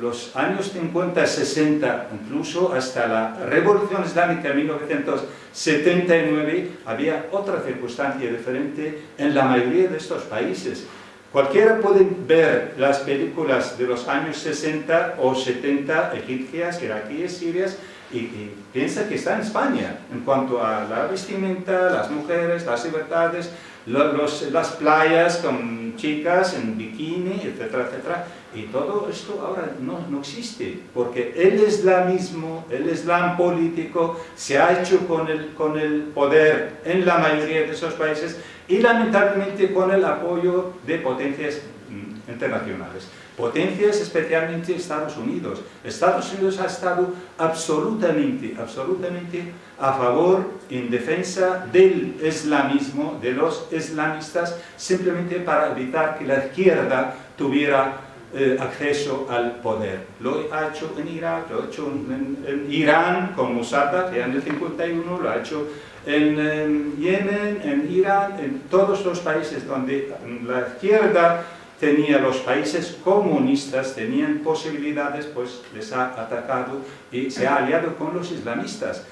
los años 50, 60, incluso hasta la Revolución Islámica de 1979, había otra circunstancia diferente en la mayoría de estos países. Cualquiera puede ver las películas de los años 60 o 70 egipcias, iraquíes, sirias, y, piensa que está en España en cuanto a la vestimenta, las mujeres, las libertades, las playas con chicas en bikini, etcétera, etcétera. Y todo esto ahora no, no existe, porque el islamismo, el islam político, se ha hecho con el, con el poder en la mayoría de esos países y lamentablemente con el apoyo de potencias mm, internacionales. Potencias especialmente Estados Unidos. Estados Unidos ha estado absolutamente, absolutamente a favor, en defensa del islamismo, de los islamistas, simplemente para evitar que la izquierda tuviera eh, acceso al poder. Lo ha hecho en Irak, lo ha hecho en, Irán con Mossad, que en el 51, lo ha hecho en, Yemen, en Irán, en todos los países donde la izquierda tenía los países comunistas, tenían posibilidades, pues les ha atacado y se ha aliado con los islamistas.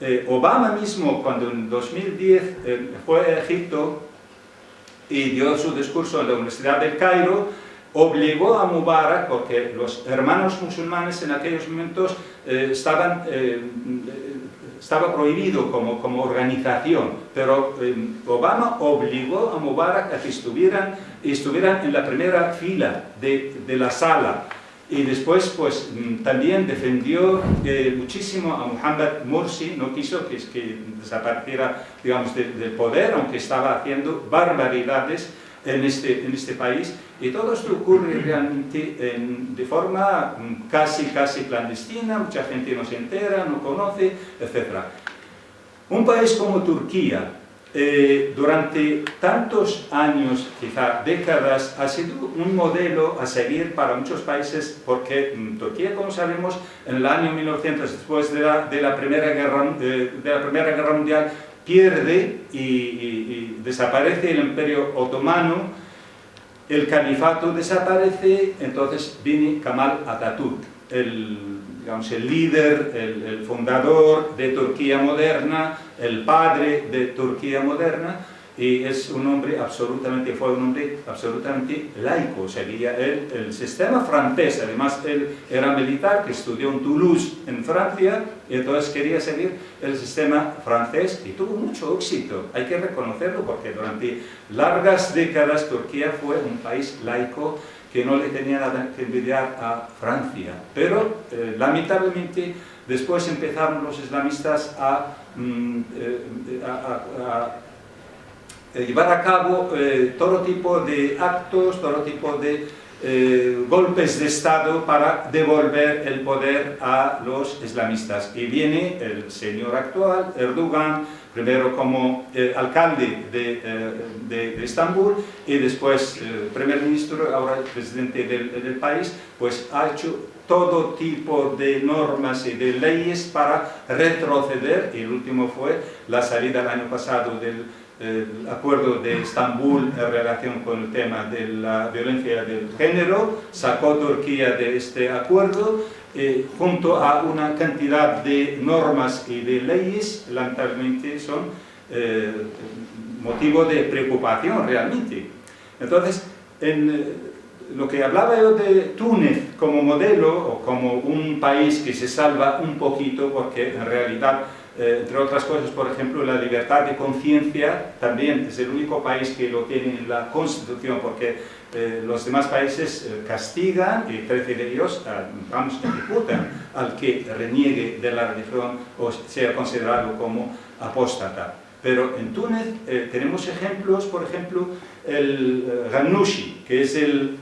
Eh, Obama mismo, cuando en 2010 eh, fue a Egipto y dio su discurso en la Universidad del Cairo, obligó a Mubarak, porque los hermanos musulmanes en aquellos momentos eh, estaban, eh, estaba prohibido como, como organización, pero Obama obligó a Mubarak a que estuvieran, estuvieran en la primera fila de, de la sala, y después pues mm, también defendió eh, muchísimo a Muhammad Morsi, no quiso que, que desapareciera digamos, del poder, aunque estaba haciendo barbaridades en este, en este país, y todo esto ocurre realmente de forma mm, casi, casi clandestina, mucha gente no se entera, no conoce, etc. Un país como Turquía, eh, durante tantos años, quizá décadas, ha sido un modelo a seguir para muchos países porque mm, Turquía, como sabemos, en el año 1900, después de la, de la, primera, guerra, de, la primera Guerra Mundial, pierde y, desaparece el Imperio Otomano, el califato desaparece, entonces viene Kemal Atatürk, el digamos, el líder, el, fundador de Turquía moderna, el padre de Turquía moderna, y es un hombre absolutamente, fue un hombre absolutamente laico, seguía él, el sistema francés, además él era militar, que estudió en Toulouse, en Francia, y entonces quería seguir el sistema francés, y tuvo mucho éxito, hay que reconocerlo, porque durante largas décadas Turquía fue un país laico, que no le tenía nada que envidiar a Francia. Pero, eh, lamentablemente, después empezaron los islamistas a, mm, eh, llevar a cabo eh, todo tipo de actos, todo tipo de golpes de Estado para devolver el poder a los islamistas. Y viene el señor actual, Erdogan, primero como eh, alcalde de, eh, de, Estambul y después eh, primer ministro, ahora presidente del, del, país, pues ha hecho todo tipo de normas y de leyes para retroceder, y el último fue la salida el año pasado del acuerdo de Estambul en relación con el tema de la violencia del género, sacó Turquía de este acuerdo eh, junto a una cantidad de normas y de leyes, lamentablemente son eh, motivo de preocupación realmente. Entonces, en eh, lo que hablaba yo de Túnez como modelo o como un país que se salva un poquito porque en realidad entre otras cosas, por ejemplo, la libertad de conciencia también es el único país que lo tiene en la Constitución, porque eh, los demás países eh, castigan y 13 de ellos, eh, vamos, ejecutan al que reniegue de la religión o sea considerado como apóstata. Pero en Túnez tenemos ejemplos, por ejemplo, el Ghanouchi, que es el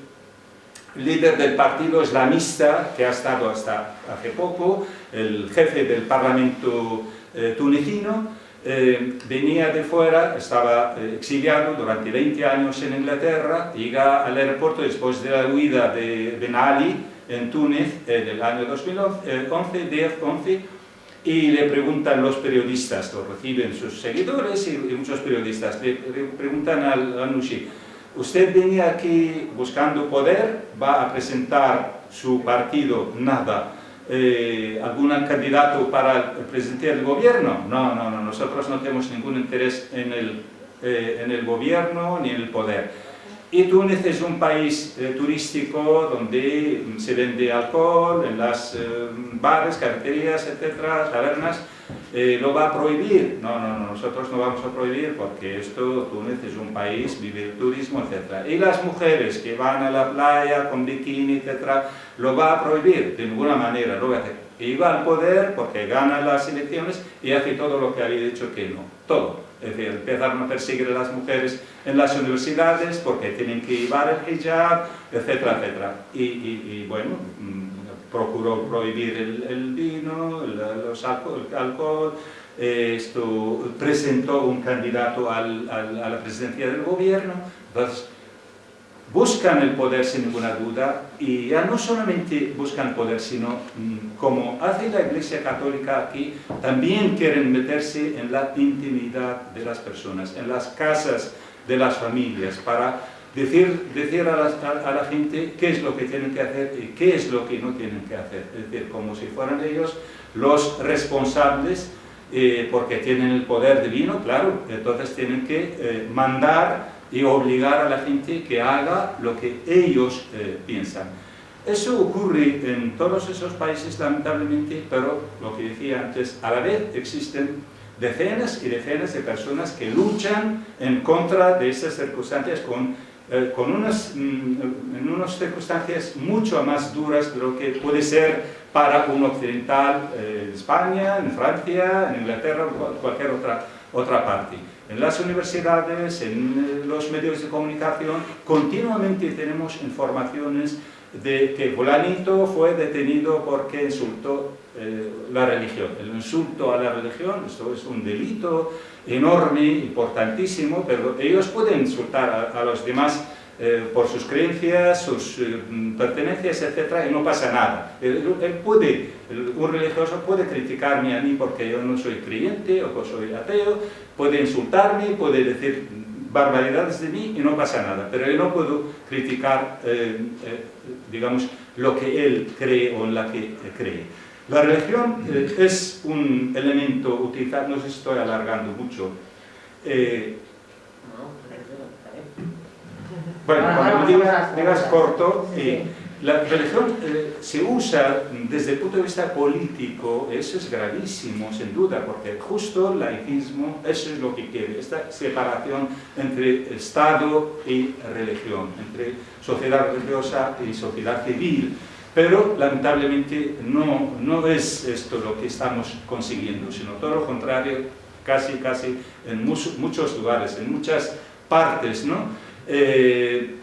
líder del partido islamista que ha estado hasta hace poco, el jefe del parlamento tunecino, eh, venía de fuera, estaba eh, exiliado durante 20 años en Inglaterra, llega al aeropuerto después de la huida de Ben Ali en Túnez en el año 2011, 10, 11, y le preguntan los periodistas, lo reciben sus seguidores y, muchos periodistas, le, preguntan al Anushi, usted venía aquí buscando poder, va a presentar su partido, nada, eh, algún candidato para el presidente del gobierno. No, no, no, nosotros no tenemos ningún interés en el, eh, en el gobierno ni en el poder. Y Túnez es un país eh, turístico donde se vende alcohol en las bares, cafeterías, etcétera, tabernas, eh, ¿Lo va a prohibir? No, no, no, nosotros no vamos a prohibir porque esto, Túnez es un país, vive el turismo, etc. Y las mujeres que van a la playa con bikini, etc., ¿lo va a prohibir? De ninguna manera, lo va a hacer. Y va al poder porque gana las elecciones y hace todo lo que había dicho que no, todo. Es decir, empezaron a perseguir a las mujeres en las universidades porque tienen que llevar el hijab, etcétera, etcétera. Y, y bueno, mm, procuró prohibir el, vino, el, los alcohol, esto, presentó un candidato a la presidencia del gobierno, buscan el poder sin ninguna duda y ya no solamente buscan poder, sino mm, como hace la Iglesia Católica aquí, también quieren meterse en la intimidad de las personas, en las casas de las familias, para decir, decir a, la, gente qué es lo que tienen que hacer y qué es lo que no tienen que hacer. Es decir, como si fueran ellos los responsables, eh, porque tienen el poder divino, claro, entonces tienen que eh, mandar y obligar a la gente que haga lo que ellos eh, piensan. Eso ocurre en todos esos países lamentablemente, pero lo que decía antes, a la vez existen decenas y decenas de personas que luchan en contra de esas circunstancias con, eh, con unas, mm, en unas circunstancias mucho más duras de lo que puede ser para un occidental eh, en España, en Francia, en Inglaterra o cualquier otra, otra parte. En las universidades, en eh, los medios de comunicación, continuamente tenemos informaciones de que fulanito fue detenido porque insultó eh, la religión. El insulto a la religión, esto es un delito enorme, importantísimo, pero ellos pueden insultar a, los demás eh, por sus creencias, sus eh, pertenencias, etc. y no pasa nada. Él, puede, un religioso puede criticarme a mí porque yo no soy creyente o que soy ateo, puede insultarme, puede decir barbaridades de mí y no pasa nada, pero yo no puedo criticar, digamos, lo que él cree o en la que cree. La religión eh, es un elemento utilizado, no sé si estoy alargando mucho. Eh, bueno, cuando digas, digas corto, eh, la religión se usa desde el punto de vista político, eso es gravísimo, sin duda, porque justo el laicismo, eso es lo que quiere, esta separación entre Estado y religión, entre sociedad religiosa y sociedad civil. Pero lamentablemente no, no es esto lo que estamos consiguiendo, sino todo lo contrario, casi, casi en muchos, lugares, en muchas partes. ¿no? Eh,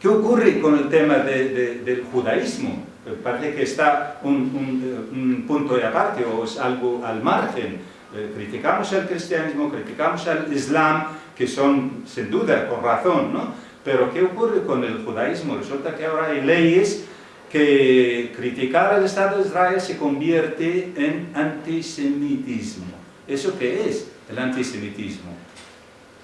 ¿Qué ocurre con el tema del judaísmo? Parece que está un, un, punto de aparte o es algo al margen. Eh, criticamos el cristianismo, criticamos el islam, que son sin duda con razón, ¿no? Pero ¿qué ocurre con el judaísmo? Resulta que ahora hay leyes que criticar al Estado de Israel se convierte en antisemitismo. ¿Eso qué es el antisemitismo?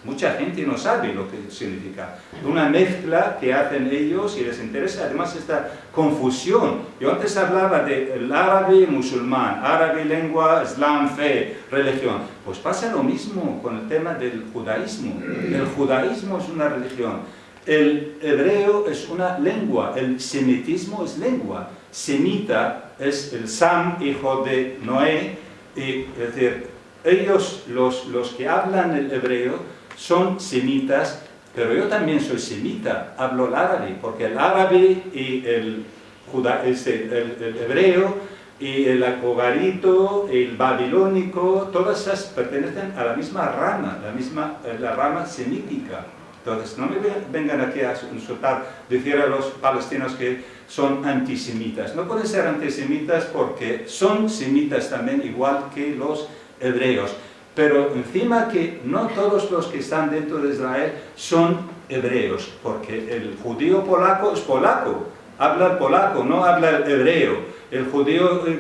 Mucha gente no sabe lo que significa. Una mezcla que hacen ellos y les interesa además esta confusión. Yo antes hablaba del árabe musulmán, árabe lengua, islam, fe, religión. Pues pasa lo mismo con el tema del judaísmo. El judaísmo es una religión el hebreo es una lengua, el semitismo es lengua. Semita es el Sam, hijo de Noé, es decir, ellos, los, los que hablan el hebreo, son semitas, pero yo también soy semita, hablo el árabe, porque el árabe y el, el, hebreo y el acogarito, el babilónico, todas esas pertenecen a la misma rama, la misma la rama semítica. Entonces, no me vengan aquí a insultar, decir a los palestinos que son antisemitas. No pueden ser antisemitas porque son semitas también, igual que los hebreos. Pero encima que no todos los que están dentro de Israel son hebreos, porque el judío polaco es polaco, habla polaco, no habla hebreo. El judío eh,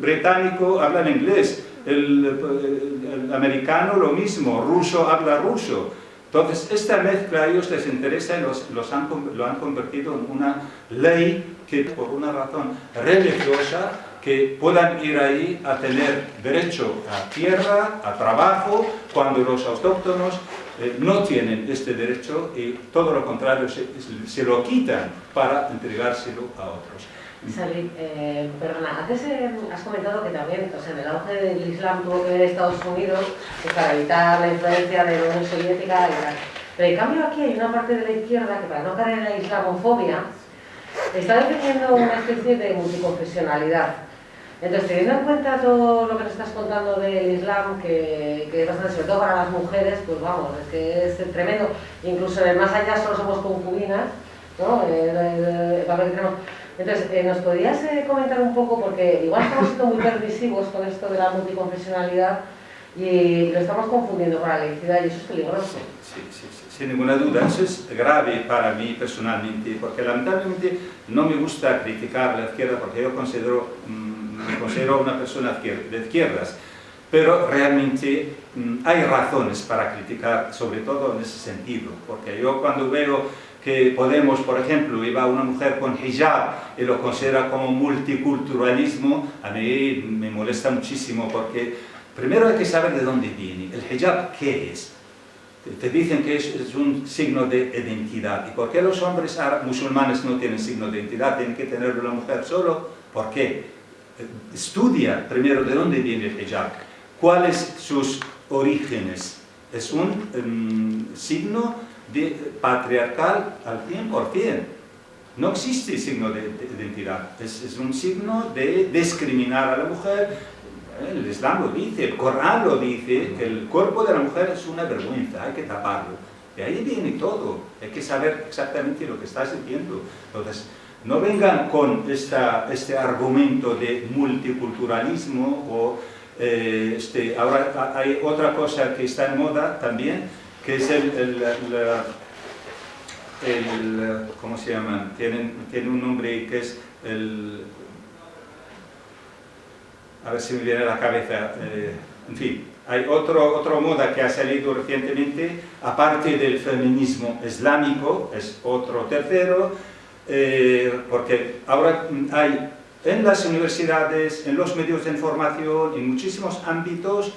británico habla inglés, el, el americano lo mismo, ruso habla ruso. Entonces, esta mezcla a ellos les interesa y los, lo han convertido en una ley que por una razón religiosa que puedan ir ahí a tener derecho a tierra, a trabajo, cuando los autóctonos eh, no tienen este derecho y todo lo contrario, se, se lo quitan para entregárselo a otros. Salí, eh, perdona, antes eh, has comentado que también, o sea, en el auge del Islam tuvo que ver Estados Unidos pues, para evitar la influencia de la Unión Soviética y tal. Pero en cambio aquí hay una parte de la izquierda que para no caer en la islamofobia está defendiendo una especie de multiconfesionalidad. Entonces, teniendo en cuenta todo lo que nos estás contando del Islam, que, que es bastante, sobre todo para las mujeres, pues vamos, es que es tremendo. Incluso en el más allá solo somos concubinas, ¿no? Eh, entonces, eh, ¿nos podrías eh, comentar un poco, porque igual estamos siendo muy permisivos con esto de la multiconfesionalidad y lo estamos confundiendo con la laicidad y eso es peligroso? Sí, sí, sí, sin ninguna duda. Eso es grave para mí personalmente, porque lamentablemente no me gusta criticar la izquierda porque yo considero, mm, me considero una persona de izquierdas, pero realmente mm, hay razones para criticar, sobre todo en ese sentido, porque yo cuando veo que Podemos, por ejemplo, iba una mujer con hijab y lo considera como multiculturalismo, a mí me molesta muchísimo porque primero hay que saber de dónde viene. ¿El hijab qué es? te dicen que es, un signo de identidad. ¿Y por qué los hombres musulmanes no tienen signo de identidad? Tienen que tenerlo la mujer solo. ¿Por qué? Estudia primero de dónde viene el hijab, cuáles sus orígenes. Es un em, signo de, patriarcal al 100%. No existe signo de, identidad, es, un signo de discriminar a la mujer, el Islam lo dice, el Corán lo dice, que el cuerpo de la mujer es una vergüenza, hay que taparlo. De ahí viene todo, hay que saber exactamente lo que estás diciendo. Entonces, no vengan con esta, este argumento de multiculturalismo o eh, este, ahora hay otra cosa que está en moda también, que es el, el, ¿cómo se llama? Tienen, tiene un nombre que es el a ver si me viene a la cabeza, eh, en fin, hay otro, otra moda que ha salido recientemente, aparte del feminismo islámico, es otro tercero, eh, porque ahora hay en las universidades, en los medios de información, en muchísimos ámbitos,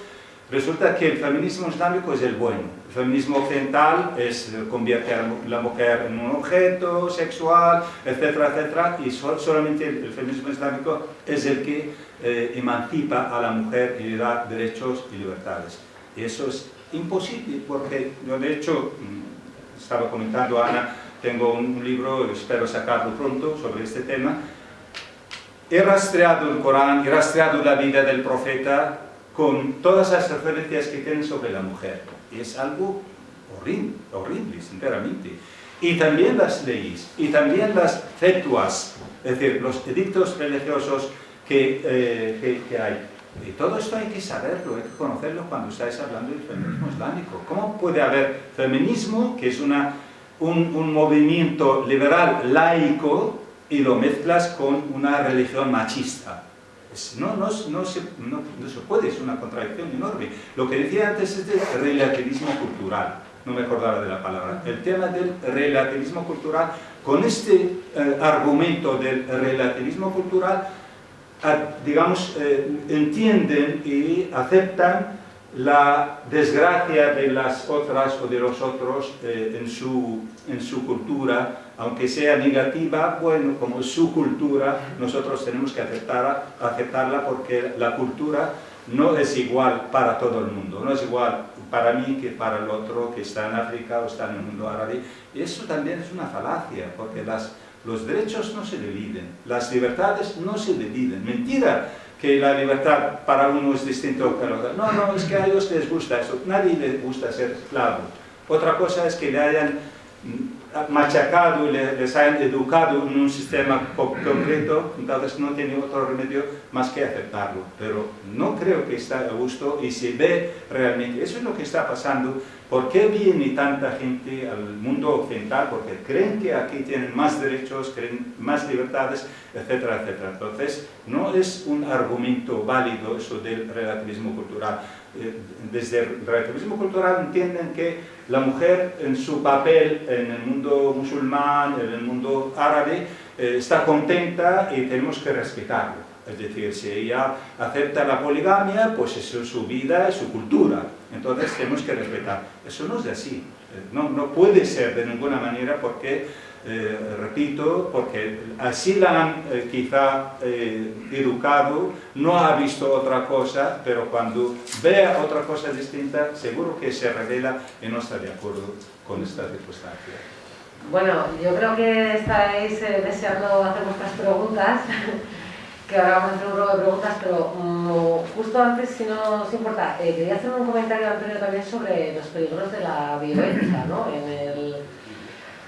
resulta que el feminismo islámico es el bueno. El feminismo occidental es, convierte a la mujer en un objeto sexual, etcétera, etcétera, y solamente el feminismo islámico es el que eh, emancipa a la mujer y le da derechos y libertades. Y eso es imposible porque yo de hecho, mm, estaba comentando Ana, tengo un libro, espero sacarlo pronto, sobre este tema. He rastreado el Corán, he rastreado la vida del profeta con todas las referencias que tienen sobre la mujer. Es algo horrible, horrible, sinceramente. Y también las leyes, y también las fetuas, es decir, los edictos religiosos eh, que, hay. Y todo esto hay que saberlo, hay que conocerlo cuando estáis hablando del feminismo islámico. ¿Cómo puede haber feminismo, que es una, un, movimiento liberal laico, y lo mezclas con una religión machista? No, no, no, se, no, se, puede, es una contradicción enorme. Lo que decía antes es del relativismo cultural, no me acordaba de la palabra. El tema del relativismo cultural, con este eh, argumento del relativismo cultural, digamos, eh, entienden y aceptan la desgracia de las otras o de los otros eh, en, su, en su cultura, aunque sea negativa, bueno, como su cultura, nosotros tenemos que aceptarla, aceptarla porque la cultura no es igual para todo el mundo, no es igual para mí que para el otro que está en África o está en el mundo árabe. Y eso también es una falacia, porque las los derechos no se dividen, las libertades no se dividen. Mentira que la libertad para uno es distinto que la otra. No, no, es que a ellos les gusta eso. Nadie les gusta ser esclavo. Otra cosa es que le hayan machacado y les hayan educado en un sistema concreto, entonces no tiene otro remedio más que aceptarlo. Pero no creo que está a gusto y se ve realmente. Eso es lo que está pasando ¿Por qué viene tanta gente al mundo occidental? Porque creen que aquí tienen más derechos, creen más libertades, etcétera, etcétera. Entonces, no es un argumento válido eso del relativismo cultural. Eh, desde el relativismo cultural entienden que la mujer en su papel en el mundo musulmán, en el mundo árabe, eh, está contenta y tenemos que respetarlo. Es decir, si ella acepta la poligamia, pues eso es su vida, es su cultura. Entonces tenemos que respetar. Eso no es así. Eh, no, no puede ser de ninguna manera porque, eh, repito, porque así la han eh, quizá educado, no ha visto otra cosa, pero cuando vea otra cosa distinta, seguro que se revela y no está de acuerdo con esta circunstancia. Bueno, yo creo que estáis deseando hacer vuestras preguntas. <laughs> que ahora vamos a hacer un grupo de preguntas, pero mm, justo antes, si no os importa, eh, quería hacer un comentario, Antonio, también sobre los peligros de la bioética, ¿no? En el...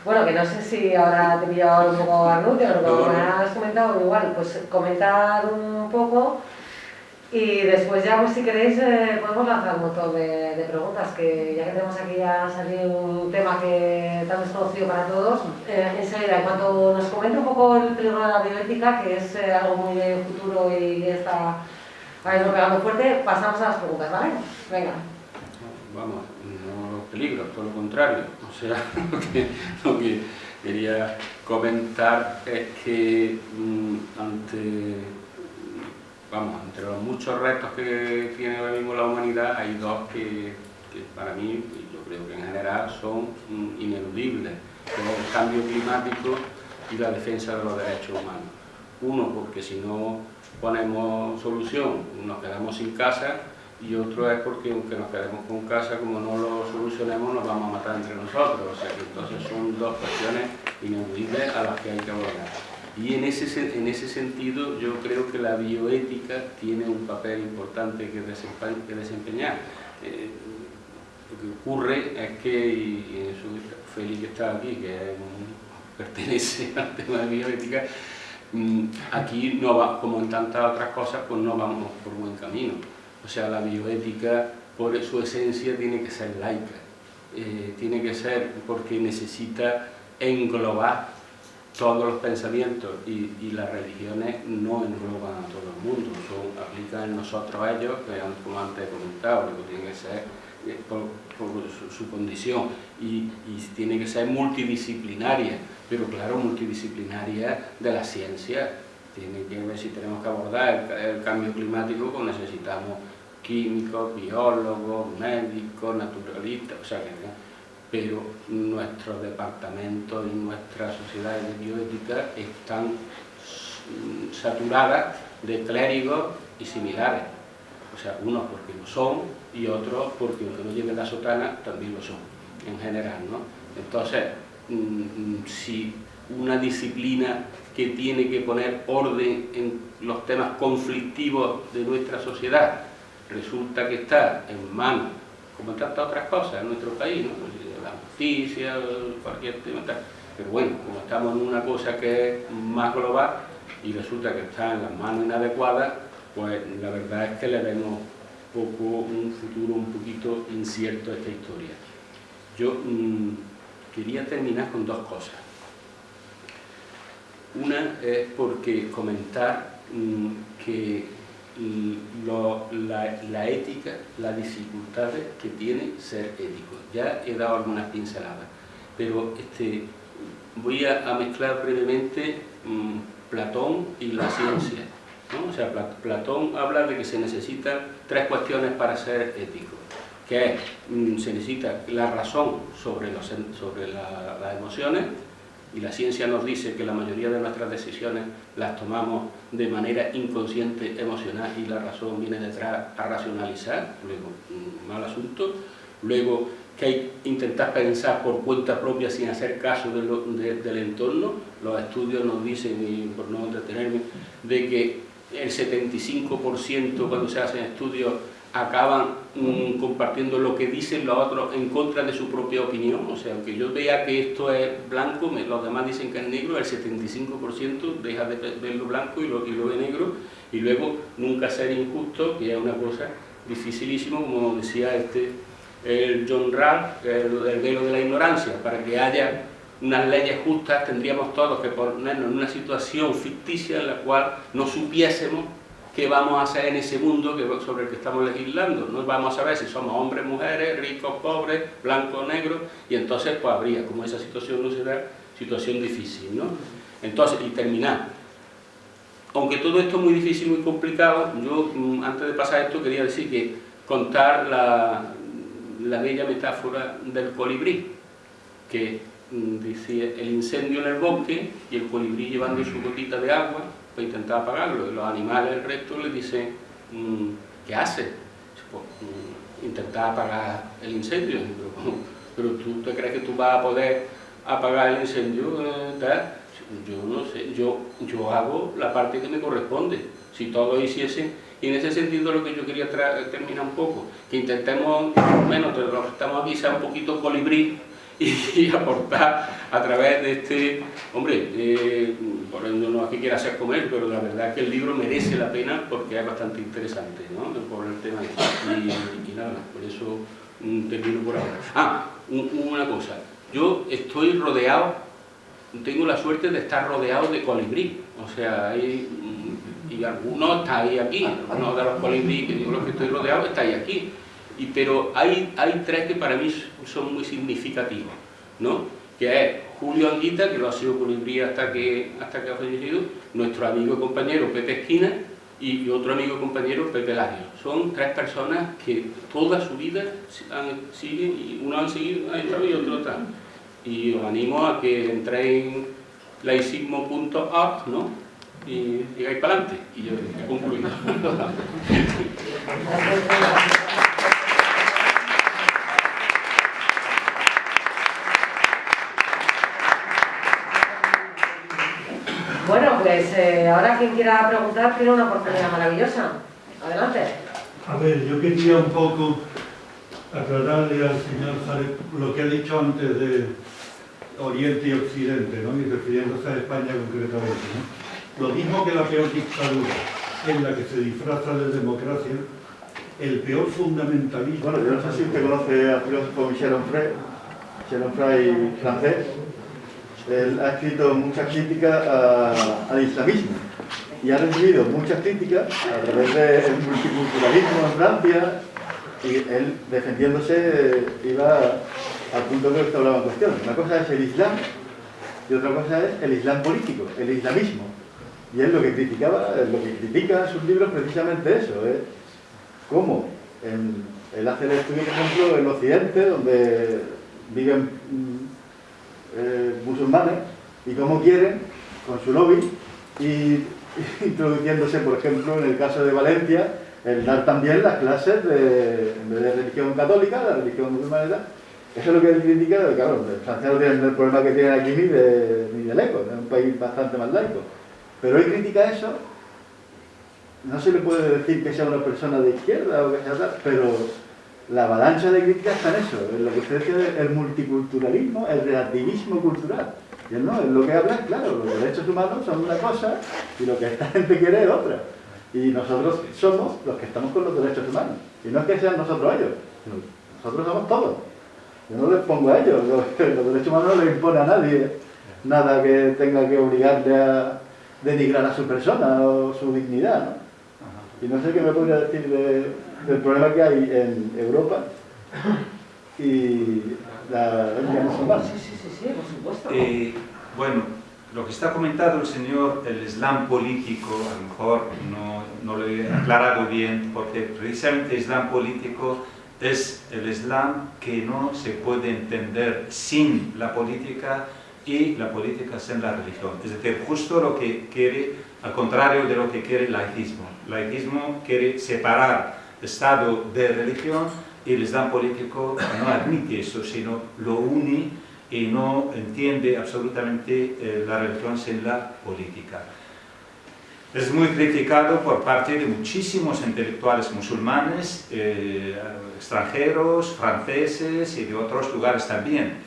Bueno, que no sé si ahora te he pillado un poco a lo que me has comentado, igual, pues comentar un poco y después ya, pues si queréis, eh, podemos lanzar un montón de, preguntas, que ya que tenemos aquí ya salido un tema que tan desconocido para todos, eh, enseguida, en cuanto nos comente un poco el peligro de la bioética, que es eh, algo muy de futuro y está ahí pegando fuerte, pasamos a las preguntas, ¿vale? Venga. Vamos, peligros, todo lo contrario. O sea, <laughs> lo que, quería comentar es que mm, ante vamos, entre los muchos retos que tiene ahora mismo la humanidad, hay dos que, que para mí, yo creo que en general, son mm, ineludibles, el cambio climático y la defensa de los derechos humanos. Uno, porque si no ponemos solución, nos quedamos sin casa, y otro es porque aunque nos quedemos con casa, como no lo solucionemos, nos vamos a matar entre nosotros. O sea que entonces son dos cuestiones ineludibles a las que hay que abordar. Y en ese, en ese sentido yo creo que la bioética tiene un papel importante que, desempeñar. Eh, lo que ocurre es que, y eso Félix que está aquí, que pertenece <laughs> al tema de bioética, mm, aquí, no va, como en tantas otras cosas, pues no vamos por buen camino. O sea, la bioética, por su esencia, tiene que ser laica. Eh, tiene que ser porque necesita englobar todos los pensamientos y, las religiones no engloban a todo el mundo, son, aplican en nosotros a ellos, como antes he comentado, tiene que ser eh, por, su, condición y, tiene que ser multidisciplinaria, pero claro, multidisciplinaria de la ciencia. Tiene que ver si tenemos que abordar el, cambio climático, pues necesitamos químicos, biólogos, médicos, naturalistas, o sea que pero nuestros departamentos y nuestras sociedades de bioética están saturadas de clérigos y similares. O sea, unos porque lo son y otros porque aunque no lleven la sotana también lo son, en general. ¿no? Entonces, mm, si una disciplina que tiene que poner orden en los temas conflictivos de nuestra sociedad resulta que está en manos, como en tantas otras cosas en nuestro país, ¿no? justicia, cualquier tema, pero bueno, como estamos en una cosa que es más global y resulta que está en las manos inadecuadas, pues la verdad es que le vemos poco, un futuro un poquito incierto a esta historia. Yo mm, quería terminar con dos cosas. Una es porque comentar mm, que la, ética, las dificultades que tiene ser ético. Ya he dado algunas pinceladas, pero este, voy a, mezclar brevemente mm, Platón y la ciencia. O sea, Platón habla de que se necesitan tres cuestiones para ser ético, que es, mm, se necesita la razón sobre, los, sobre las emociones, y la ciencia nos dice que la mayoría de nuestras decisiones las tomamos de manera inconsciente, emocional y la razón viene detrás a racionalizar, luego, un mal asunto, luego que hay intentar pensar por cuenta propia sin hacer caso del entorno, los estudios nos dicen, y por no entretenerme, de que el 75% cuando se hacen estudios acaban mm, compartiendo lo que dicen los otros en contra de su propia opinión. O sea, aunque yo vea que esto es blanco, los demás dicen que es negro, el 75% deja de verlo blanco y lo, y lo ve negro. Y luego nunca ser injusto, que es una cosa dificilísima, como decía este el John Ralph, el, el velo de la ignorancia, para que haya unas leyes justas tendríamos todos que ponernos en una situación ficticia en la cual no supiésemos qué vamos a hacer en ese mundo sobre el que estamos legislando. No vamos a saber si somos hombres, mujeres, ricos, pobres, blancos, negros, y entonces pues habría, como esa situación no será, situación difícil, ¿no? Entonces, y terminar. Aunque todo esto es muy difícil, muy complicado, yo mm, antes de pasar esto quería decir que contar la, la bella metáfora del colibrí, que mm, dice el incendio en el bosque y el colibrí llevando su gotita de agua para intentar apagarlo. Los animales, el resto, le dicen, mm, ¿qué hace? Mm, intentar apagar el incendio. Pero, tú te crees que tú vas a poder apagar el incendio, eh, yo no sé, yo, yo hago la parte que me corresponde. Si todos hiciesen, y en ese sentido lo que yo quería terminar un poco, que intentemos, menos lo que estamos sea un poquito colibrí, y, aportar a través de este, hombre, eh, por eso no es que quiera comer, pero la verdad que el libro merece la pena porque es bastante interesante, ¿no? Por el tema y, y nada, por eso mm, termino por ahora. Ah, una cosa, yo estoy rodeado, tengo la suerte de estar rodeado de colibrí, o sea, hay, mm, y algunos estáis aquí, uno de los colibrí que digo los que estoy rodeado estáis aquí, y, pero hay, hay tres que para mí son muy significativos, ¿no? que es Julio Anguita, que lo ha sido colibrí hasta que, hasta que ha fallecido, nuestro amigo y compañero Pepe Esquina, y, otro amigo y compañero, Pepe Lario. Son tres personas que toda su vida siguen, y uno han seguido, ha entrado y otro está. Y os animo a que entréis en laicismo.org, ¿no? Y digáis para adelante. Y yo he <laughs> pues eh, ahora quien quiera preguntar tiene una oportunidad maravillosa. Adelante. A ver, yo quería un poco aclararle al señor Zaret lo que ha dicho antes de Oriente y Occidente, ¿no? y refiriéndose a España concretamente. ¿no? Lo mismo que la peor dictadura en la que se disfraza de democracia, el peor fundamentalismo... Bueno, yo no sé si usted conoce al filósofo Michel Onfray, Michel Onfray francés, él ha escrito muchas críticas al islamismo y ha recibido muchas críticas a través del multiculturalismo en Francia y él defendiéndose iba al punto que usted hablaba en cuestión. Una cosa es el islam y otra cosa es el islam político, el islamismo. Y él lo que criticaba, lo que critica en sus libros precisamente eso, es cómo él hace el estudio, por ejemplo, en Occidente, donde viven eh, musulmanes y cómo quieren, con su lobby, y <laughs> introduciéndose, por ejemplo, en el caso de Valencia, el dar también las clases de, de religión católica, la religión musulmana Eso es lo que él critica, claro, Francia no tiene el problema que tiene aquí ni de, ni de laico, es un país bastante más laico. Pero él critica eso, no se le puede decir que sea una persona de izquierda o que sea tal, pero la avalancha de críticas está en eso, en lo que usted dice el multiculturalismo, el relativismo cultural. Y él no, es lo que habla es claro, los derechos humanos son una cosa y lo que esta <laughs> gente quiere es otra. Y nosotros somos los que estamos con los derechos humanos. Y no es que sean nosotros ellos, nosotros somos todos. Yo no les pongo a ellos, <laughs> los, derechos humanos no les impone a nadie nada que tenga que obligarle a denigrar a su persona o su dignidad. ¿no? Y no sé qué me podría decir de, del problema que hay en Europa y la musulmana. Sí, sí, sí, sí, por supuesto. Eh, bueno, lo que está comentado el señor, el Islam político, a lo mejor no, no lo he aclarado bien, porque precisamente el Islam político es el Islam que no se puede entender sin la política y la política sin la religión. Es decir, justo lo que quiere, al contrario de lo que quiere el laicismo. El laicismo quiere separar Estado de religión el Islam político no admite eso, sino lo une y no entiende absolutamente eh, la religión sin la política. Es muy criticado por parte de muchísimos intelectuales musulmanes, eh, extranjeros, franceses y de otros lugares también.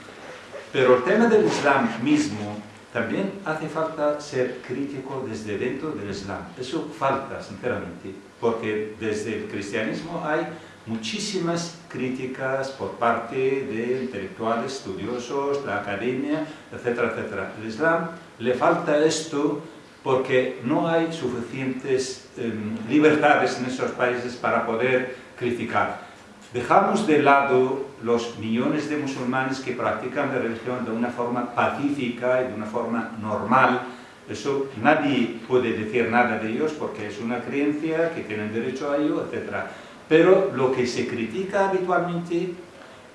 Pero el tema del Islam mismo también hace falta ser crítico desde dentro del Islam. Eso falta, sinceramente, porque desde el cristianismo hay muchísimas críticas por parte de intelectuales, estudiosos, la academia, etcétera, etcétera. El Islam le falta esto porque no hay suficientes em, libertades en esos países para poder criticar. Dejamos de lado los millones de musulmanes que practican la religión de una forma pacífica y de una forma normal. Eso nadie puede decir nada de ellos porque es una creencia que tienen derecho a ello, etc. Pero lo que se critica habitualmente,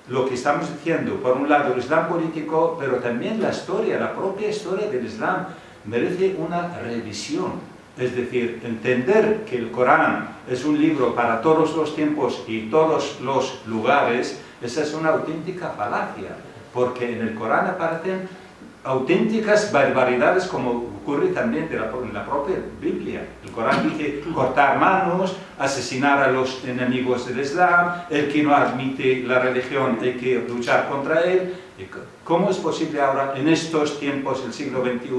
lo que estamos diciendo, por un lado el Islam político, pero también la historia, la propia historia del Islam, merece una revisión es decir, entender que el Corán es un libro para todos los tiempos y todos los lugares, esa es una auténtica falacia, porque en el Corán aparecen auténticas barbaridades como ocurre también en la propia Biblia. El Corán dice cortar manos, asesinar a los enemigos del Islam, el que no admite la religión hay que luchar contra él. ¿Cómo es posible ahora, en estos tiempos del siglo XXI,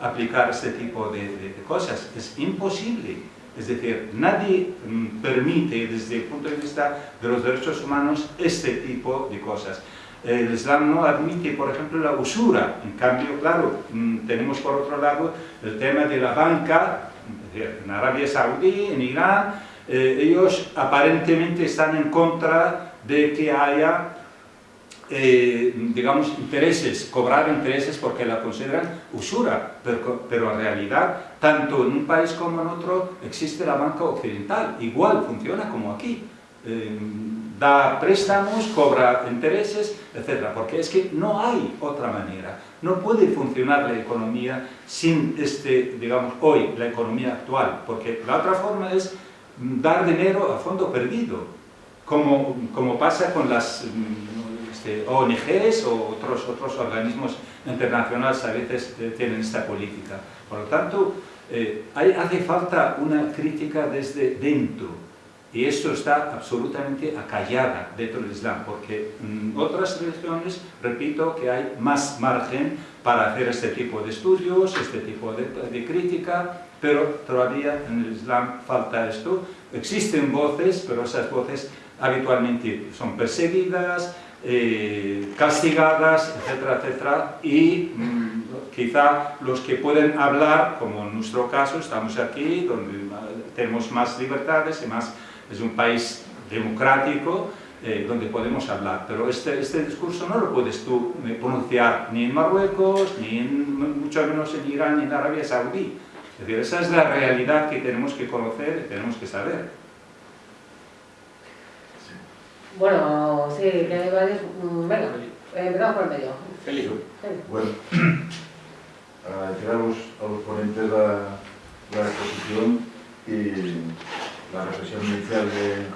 aplicar este tipo de, cosas? Es imposible. Es decir, nadie mm, permite desde el punto de vista de los derechos humanos este tipo de cosas. El Islam no admite, por ejemplo, la usura. En cambio, claro, mm, tenemos por otro lado el tema de la banca, en Arabia Saudí, en Irán, eh, ellos aparentemente están en contra de que haya eh, digamos, intereses, cobrar intereses porque la consideran usura, pero, pero, en realidad, tanto en un país como en otro, existe la banca occidental, igual funciona como aquí. Eh, da préstamos, cobra intereses, etc. Porque es que no hay otra manera. No puede funcionar la economía sin, este, digamos, hoy, la economía actual, porque la otra forma es dar dinero a fondo perdido, como, como pasa con las este, ONGs o otros, otros organismos internacionales a veces eh, tienen esta política. Por lo tanto, eh, hace falta una crítica desde dentro, y esto está absolutamente acallada dentro del Islam, porque en otras religiones, repito, que hay más margen para hacer este tipo de estudios, este tipo de crítica, pero todavía en el Islam falta esto. Existen voces, pero esas voces habitualmente son perseguidas, eh, castigadas, etcétera, etcétera, y mmm, quizá los que pueden hablar, como en nuestro caso, estamos aquí, donde tenemos más libertades y más es un país democrático eh, donde podemos hablar, pero este, este discurso no lo puedes tú eh, pronunciar ni en Marruecos, ni en, mucho menos en Irán, ni en Arabia Saudí. Es decir, esa es la realidad que tenemos que conocer y tenemos que saber. Bueno, sí, que hay varios... Mm, venga, eh, empezamos por el medio. Feliz. Bueno, agradecer a los, a los ponentes la, la exposición y la reflexión inicial de,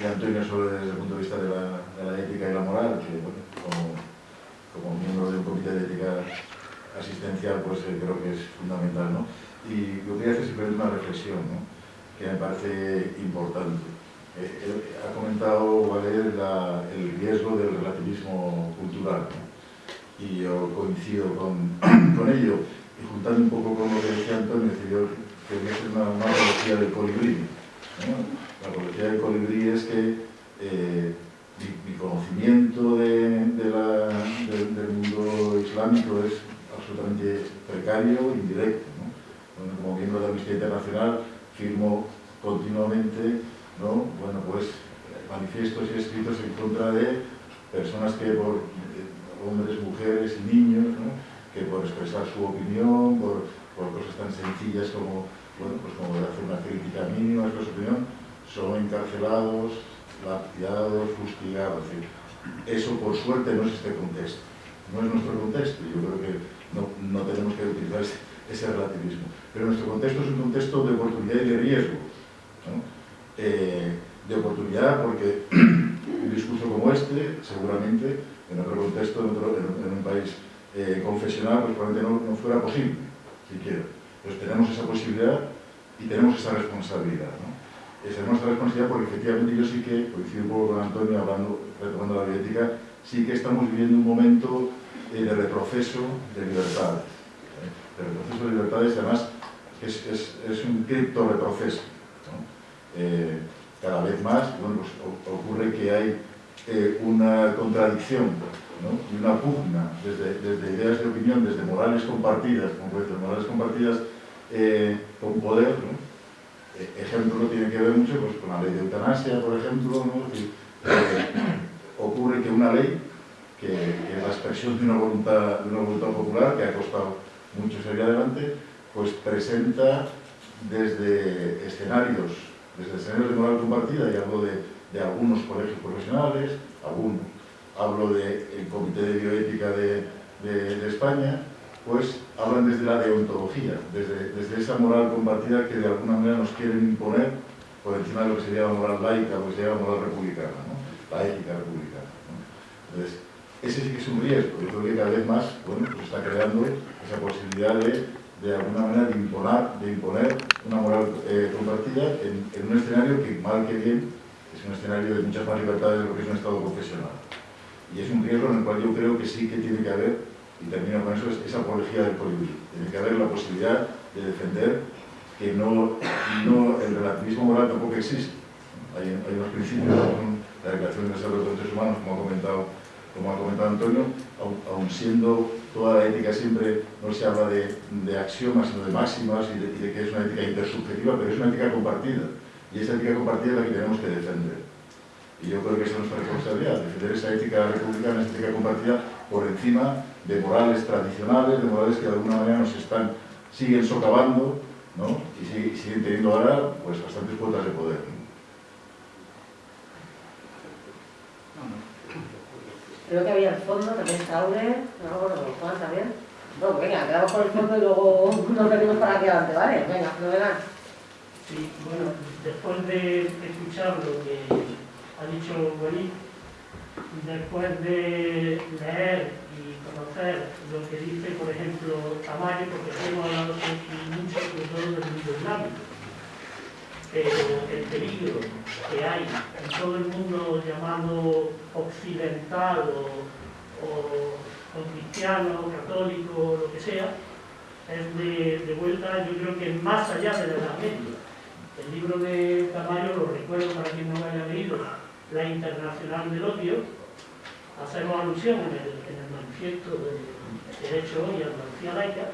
de, Antonio sobre desde el punto de vista de la, de la ética y la moral, que bueno, como, como, miembro de un comité de ética asistencial, pues eh, creo que es fundamental. ¿no? Y yo quería hacer simplemente una reflexión ¿no? que me parece importante. Eh, eh, ha comentado Valer el riesgo del relativismo cultural y yo coincido con, <clears throat> con ello y juntando un poco con lo que decía Antonio, yo quería hacer una, una analogía del colibrí. La apología del colibrí es que eh, mi, mi, conocimiento del mundo islámico es absolutamente precario, indirecto. ¿no? Bueno, como miembro de la Amnistía Internacional firmo continuamente ¿no? bueno, pues, manifiestos y escritos en contra de personas que por eh, hombres, mujeres y niños, que por expresar su opinión, por, por cosas tan sencillas como bueno, pues como hacer una crítica mínima de su opinión, son encarcelados, lapidados, fustigados. Eso por suerte no es este contexto, no es nuestro contexto, yo creo que no, no tenemos que utilizar ese, relativismo. Pero nuestro contexto es un contexto de oportunidad y de riesgo. Eh, de oportunidad porque <clears throat> un discurso como este, seguramente, en otro contexto, en, otro, en, un país eh, confesional, pues probablemente no, no fuera posible, siquiera. Pues tenemos esa posibilidad y tenemos esa responsabilidad. ¿no? Esa responsabilidad porque efectivamente yo sí que, coincido un poco con Antonio hablando, retomando la bioética, sí que estamos viviendo un momento eh, de retroceso de libertades. ¿eh? De retroceso de libertades, además es, es, es un cripto retroceso. Eh, cada vez más bueno, pues, ocurre que hay eh, una contradicción ¿no? y una pugna desde, desde, ideas de opinión, desde morales compartidas, como morales compartidas eh, con poder. ¿no? Eh, ejemplo tiene que ver mucho pues, con la ley de eutanasia, por ejemplo. ocurre que una ley, que, que, es la expresión de una, voluntad, de una voluntad popular, que ha costado mucho salir adelante, pues presenta desde escenarios, desde escenarios de moral compartida, y hablo de, algunos colegios profesionales, algunos, hablo del de Comité de Bioética de, España, pues hablan desde la deontología, desde, desde, esa moral compartida que de alguna manera nos quieren imponer por encima de lo que sería la moral laica, lo que sería la moral republicana, la ética republicana. Entonces, ese sí que es un riesgo. Yo creo que cada vez más bueno, pues está creando esa posibilidad de, de alguna manera, de imponer, una moral eh, compartida en, un escenario que, mal que bien, es un escenario de muchas más libertades de lo que es un Estado confesional. Y es un riesgo en el cual yo creo que sí que tiene que haber y termino con eso, es esa apología del colibrí. Tiene que haber la posibilidad de defender que no, el relativismo moral tampoco existe. Hay, hay unos principios, la Declaración de los Derechos Humanos, como ha comentado, como ha comentado Antonio, aun, siendo toda la ética siempre, no se habla de, axiomas, sino de máximas y de, que es una ética intersubjetiva, pero es una ética compartida. Y esa ética compartida es la que tenemos que defender. Y yo creo que esa es nuestra responsabilidad, defender esa ética republicana, esa ética compartida por encima de morales tradicionales, de morales que de alguna manera nos están, siguen socavando ¿no? y siguen, siguen teniendo ahora pues, bastantes cuotas de poder. ¿no? Creo que había el fondo, también está Aure, no me acuerdo, Juan también. No, venga, quedamos con el fondo y luego <laughs> nos venimos para aquí adelante, ¿vale? Venga, fenomenal. Sí, bueno, después de escuchar lo que ha dicho Walid, después de leer y conocer lo que dice, por ejemplo, Tamayo, porque hemos hablado mucho sobre todo del mundo islámico, pero el peligro que hay en todo el mundo llamado occidental o, o, o cristiano, católico, lo que sea, es de, vuelta, yo creo que más allá de la Edad Media. El libro de Tamayo, lo recuerdo para quien no lo haya leído, La Internacional del Odio, hacemos alusión en el, en el manifiesto de Derecho Hoy, Andalucía Laica,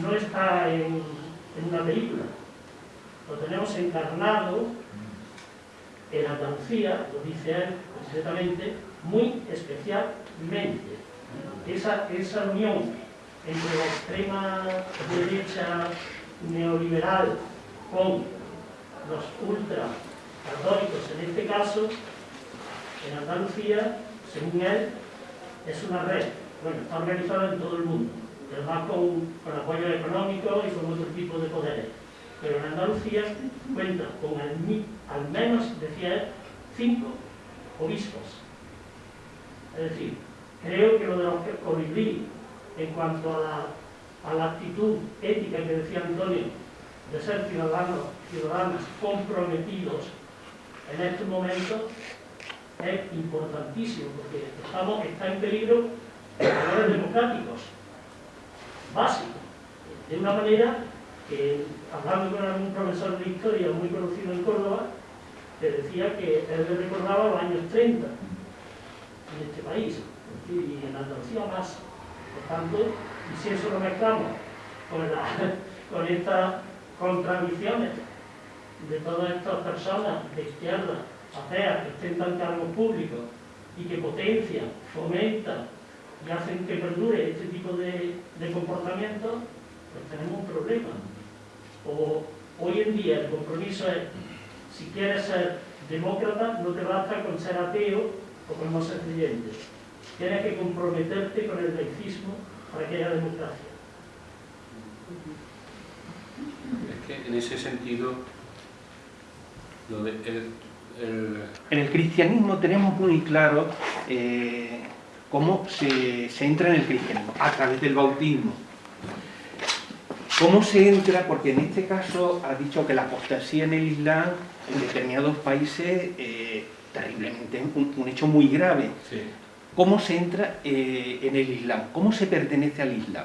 no está en, en una película, lo tenemos encarnado en Andalucía, lo dice él concretamente, muy especialmente. Esa, esa unión entre la extrema derecha neoliberal con los ultra católicos en este caso, en Andalucía, según él, es una red. Bueno, está organizada en todo el mundo, además con, con apoyo económico y con otro tipo de poderes pero en Andalucía cuenta con al, menos, decía él, cinco obispos. Es decir, creo que lo de los colibrí, en cuanto a la, actitud ética que decía Antonio, de ser ciudadanos, ciudadanos comprometidos en este momento, es importantísimo, porque estamos, está en peligro valores democráticos básicos, de una manera que hablando con algún profesor de historia muy conocido en Córdoba, que decía que él le recordaba los años 30 en este país y en Andalucía más. Por tanto, y si eso lo mezclamos con, <laughs> con estas contradicciones de todas estas personas de izquierda, ateas, que ostentan cargos públicos y que potencian, fomentan y hacen que perdure este tipo de, de comportamientos, pues tenemos un problema o hoy en día el compromiso es, si quieres ser demócrata, no te basta con ser ateo o con no ser creyente. Tienes que comprometerte con el laicismo para que haya democracia. Es que en ese sentido, lo de el, el... en el cristianismo tenemos muy claro eh, cómo se, se entra en el cristianismo, a través del bautismo. ¿Cómo se entra? Porque en este caso ha dicho que la apostasía en el Islam, en determinados países, eh, terriblemente, un, un, hecho muy grave. Sí. ¿Cómo se entra eh, en el Islam? ¿Cómo se pertenece al Islam?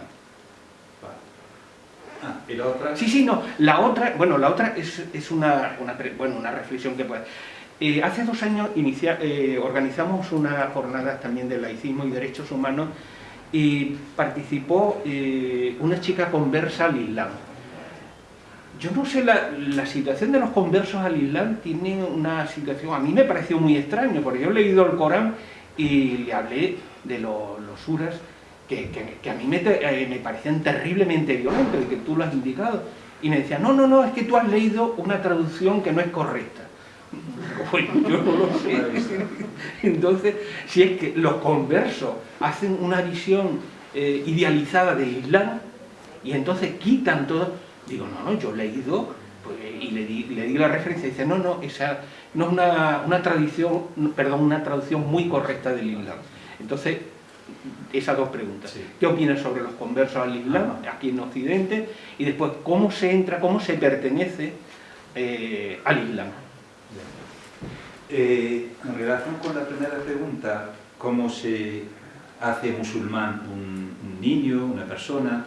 Ah, ¿y la otra? Sí, sí, no. La otra, bueno, la otra es, es una, una, bueno, una reflexión que puede... Eh, hace dos años inicia, eh, organizamos una jornada también de laicismo y derechos humanos y participó eh, una chica conversa al Islam. Yo no sé, la, la, situación de los conversos al Islam tiene una situación, a mí me pareció muy extraño, porque yo he leído el Corán y le hablé de lo, los suras que, que, que, a mí me, eh, me parecían terriblemente violentos y que tú lo has indicado. Y me decía, no, no, no, es que tú has leído una traducción que no es correcta. <laughs> Bueno, yo no lo sé. Entonces, si es que los conversos hacen una visión eh, idealizada del Islam y entonces quitan todo, digo, no, no, yo he leído pues, y le di, le di, la referencia y dice, no, no, esa no es una, una tradición, perdón, una traducción muy correcta del Islam. Entonces, esas dos preguntas. Sí. ¿Qué opinas sobre los conversos al Islam, aquí en Occidente? Y después, ¿cómo se entra, cómo se pertenece eh, al Islam? Eh, en relación con la primera pregunta, ¿cómo se hace musulmán un, un niño, una persona?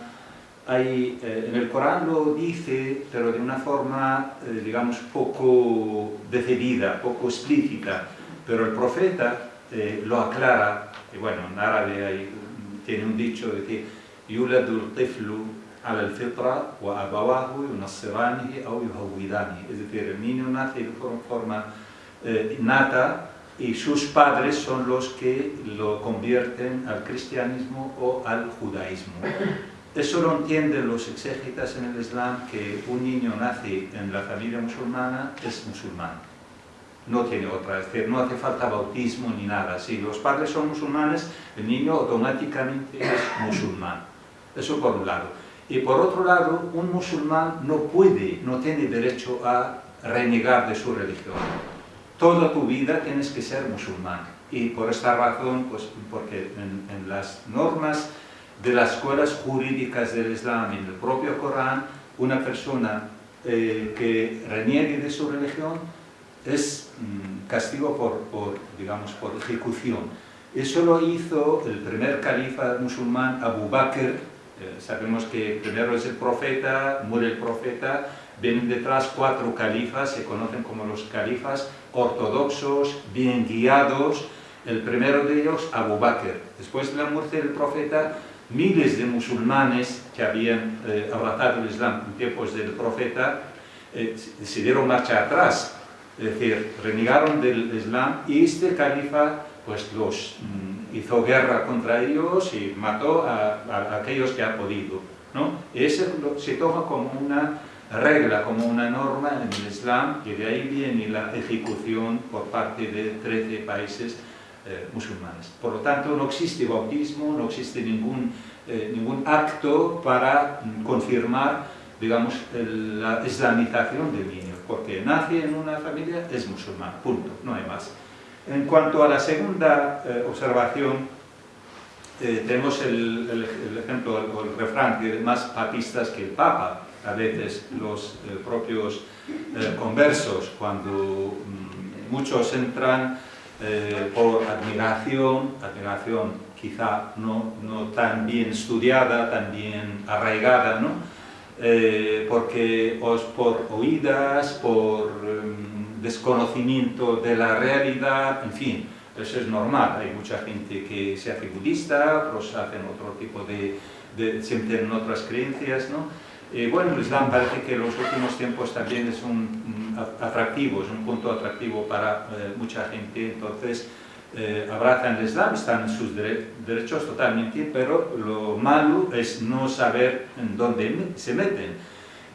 Hay, eh, en el Corán lo dice, pero de una forma, eh, digamos, poco decidida, poco explícita, pero el profeta eh, lo aclara, y bueno, en árabe hay, tiene un dicho de que yuladul tiflu al-fitra wa abawahu yunassiranihi aw yuhawidanihi, es decir, el niño nace de forma eh, innata y sus padres son los que lo convierten al cristianismo o al judaísmo. Eso lo entienden los exégetas en el Islam, que un niño nace en la familia musulmana, es musulmán. No tiene otra, es decir, no hace falta bautismo ni nada. Si los padres son musulmanes, el niño automáticamente es musulmán. Eso por un lado. Y por otro lado, un musulmán no puede, no tiene derecho a renegar de su religión. Toda tu vida tienes que ser musulmán. Y por esta razón, pues porque en, las normas de las escuelas jurídicas del Islam, en el propio Corán, una persona eh, que reniegue de su religión es mm, castigo por, por, digamos, por ejecución. Eso lo hizo el primer califa musulmán, Abu Bakr. Eh, sabemos que primero es el profeta, muere el profeta, vienen detrás cuatro califas, se conocen como los califas ortodoxos, bien guiados. El primero de ellos, Abu Bakr. Después de la muerte del profeta, miles de musulmanes que habían eh, abrazado el Islam en tiempos del profeta eh, decidieron marchar atrás, es decir, renegaron del Islam y este califa pues los mm, hizo guerra contra ellos y mató a, a, aquellos que ha podido. ¿no? Eso se toma como una regla, como una norma en el Islam y de ahí viene la ejecución por parte de 13 países eh, musulmanes. Por lo tanto, no existe bautismo, no existe ningún, eh, ningún acto para mm, confirmar, digamos, la islamización del niño, porque nace en una familia, es musulmán, punto, no hay más. En cuanto a la segunda eh, observación, eh, tenemos el, el, el, ejemplo, el, el refrán, que más papistas que el Papa, a veces los eh, propios eh, conversos, cuando mm, muchos entran eh, por admiración, admiración quizá no, no, tan bien estudiada, tan bien arraigada, ¿no? Eh, porque os por oídas, por um, desconocimiento de la realidad, en fin, eso es normal, hay mucha gente que se hace budista, otros hacen otro tipo de, de sienten otras creencias, ¿no? Eh, bueno, el Islam parece que en los últimos tiempos también es un, atractivo, es un punto atractivo para eh, mucha gente, entonces eh, abrazan el Islam, están en sus dere derechos totalmente, pero lo malo es no saber en dónde se meten.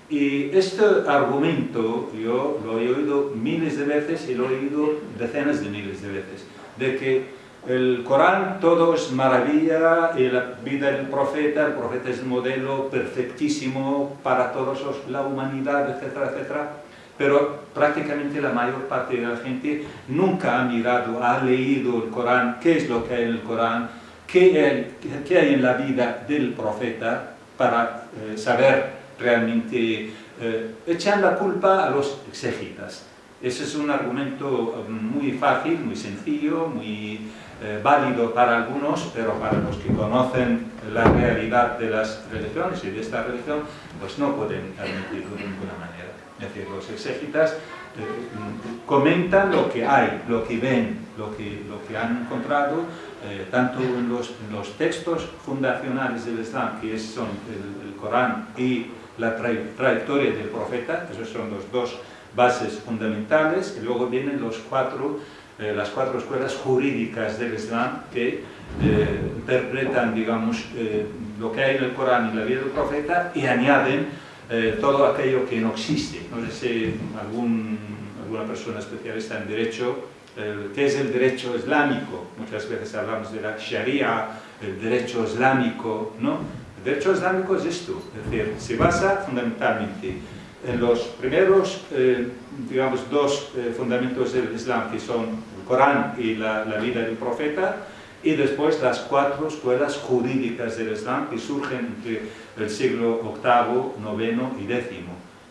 Y este argumento yo lo he oído miles de veces y lo he oído decenas de miles de veces, de que el Corán todo es maravilla y la vida del profeta, el profeta es el modelo perfectísimo para todos la humanidad, etcétera, etcétera. Pero prácticamente la mayor parte de la gente nunca ha mirado, ha leído el Corán, qué es lo que hay en el Corán, qué qué hay en la vida del profeta para eh, saber realmente, eh, echan la culpa a los exegitas. Ese es un argumento muy fácil, muy sencillo, muy eh, válido para algunos, pero para los que conocen la realidad de las religiones y de esta religión, pues no pueden admitirlo de ninguna manera. Es decir, los exégitas eh, comentan lo que hay, lo que ven, lo que, lo que han encontrado, eh, tanto en los, los, textos fundacionales del Islam, que son el, el Corán y la tra trayectoria del profeta, esos son los dos bases fundamentales, y luego vienen los cuatro eh, las cuatro escuelas jurídicas del Islam que eh, interpretan, digamos, eh, lo que hay en el Corán y la vida del profeta y añaden eh, todo aquello que no existe. No sé si algún, alguna persona especialista en derecho, ¿qué es el derecho islámico? Muchas veces hablamos de la Sharia, el derecho islámico, ¿no? El derecho islámico es esto, es decir, se basa fundamentalmente en los primeros, eh, digamos, dos eh, fundamentos del Islam, que son el Corán y la, la, vida del profeta, y después las cuatro escuelas jurídicas del Islam que surgen entre el siglo VIII, IX y X.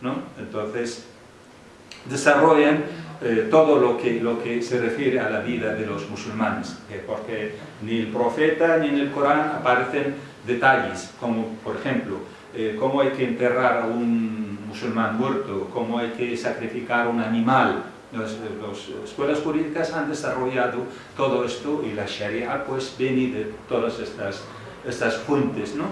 ¿no? Entonces, desarrollan eh, todo lo que, lo que se refiere a la vida de los musulmanes, porque ni el profeta ni en el Corán aparecen detalles, como por ejemplo, eh, cómo hay que enterrar a un musulmán muerto, cómo hay que sacrificar un animal. Las escuelas jurídicas han desarrollado todo esto y la Sharia pues viene de todas estas, estas fuentes. ¿no?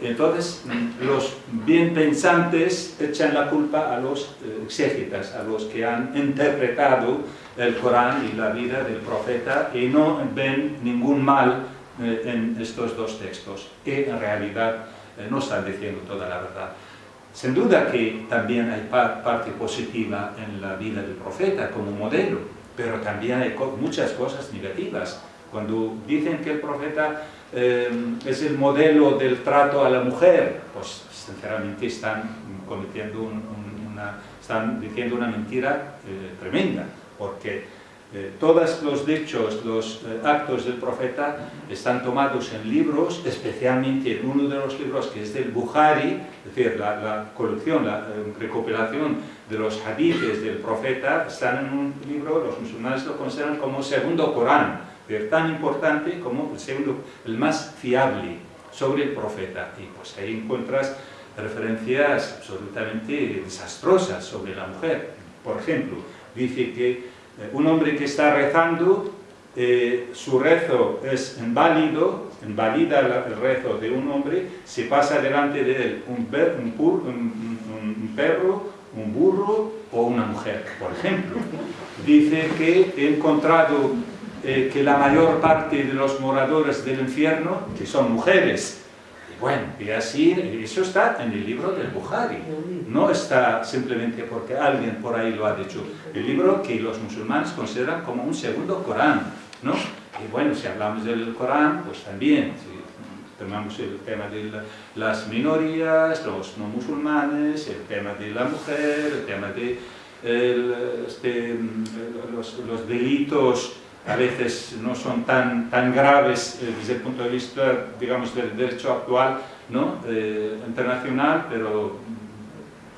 Entonces, los bien pensantes echan la culpa a los eh, exégetas, a los que han interpretado el Corán y la vida del profeta y no ven ningún mal eh, en estos dos textos, que en realidad eh, no están diciendo toda la verdad. Sin duda que también hay parte positiva en la vida del profeta como modelo, pero también hay muchas cosas negativas. Cuando dicen que el profeta eh, es el modelo del trato a la mujer, pues sinceramente están cometiendo una, están diciendo una mentira eh, tremenda, porque eh, todos los hechos, los actos del profeta están tomados en libros, especialmente en uno de los libros que es del Bukhari, es decir, la, colección, la recopilación de los hadiths del profeta, están en un libro, los musulmanes lo consideran como segundo Corán, tan importante como el segundo, el más fiable sobre el profeta. Y pues ahí encuentras referencias absolutamente desastrosas sobre la mujer. Por ejemplo, dice que eh, un hombre que está rezando, eh, su rezo es inválido, invalida el rezo de un hombre, se pasa delante de él un, perro, un burro o una mujer, por ejemplo. Dice que he encontrado eh, que la mayor parte de los moradores del infierno, que son mujeres, bueno, y así, eso está en el libro del Bukhari, no está simplemente porque alguien por ahí lo ha dicho, el libro que los musulmanes consideran como un segundo Corán, ¿no? Y bueno, si hablamos del Corán, pues también, si tomamos el tema de las minorías, los no musulmanes, el tema de la mujer, el tema de este, los delitos a veces no son tan, tan graves eh, desde el punto de vista, digamos, del derecho actual ¿no? Eh, internacional, pero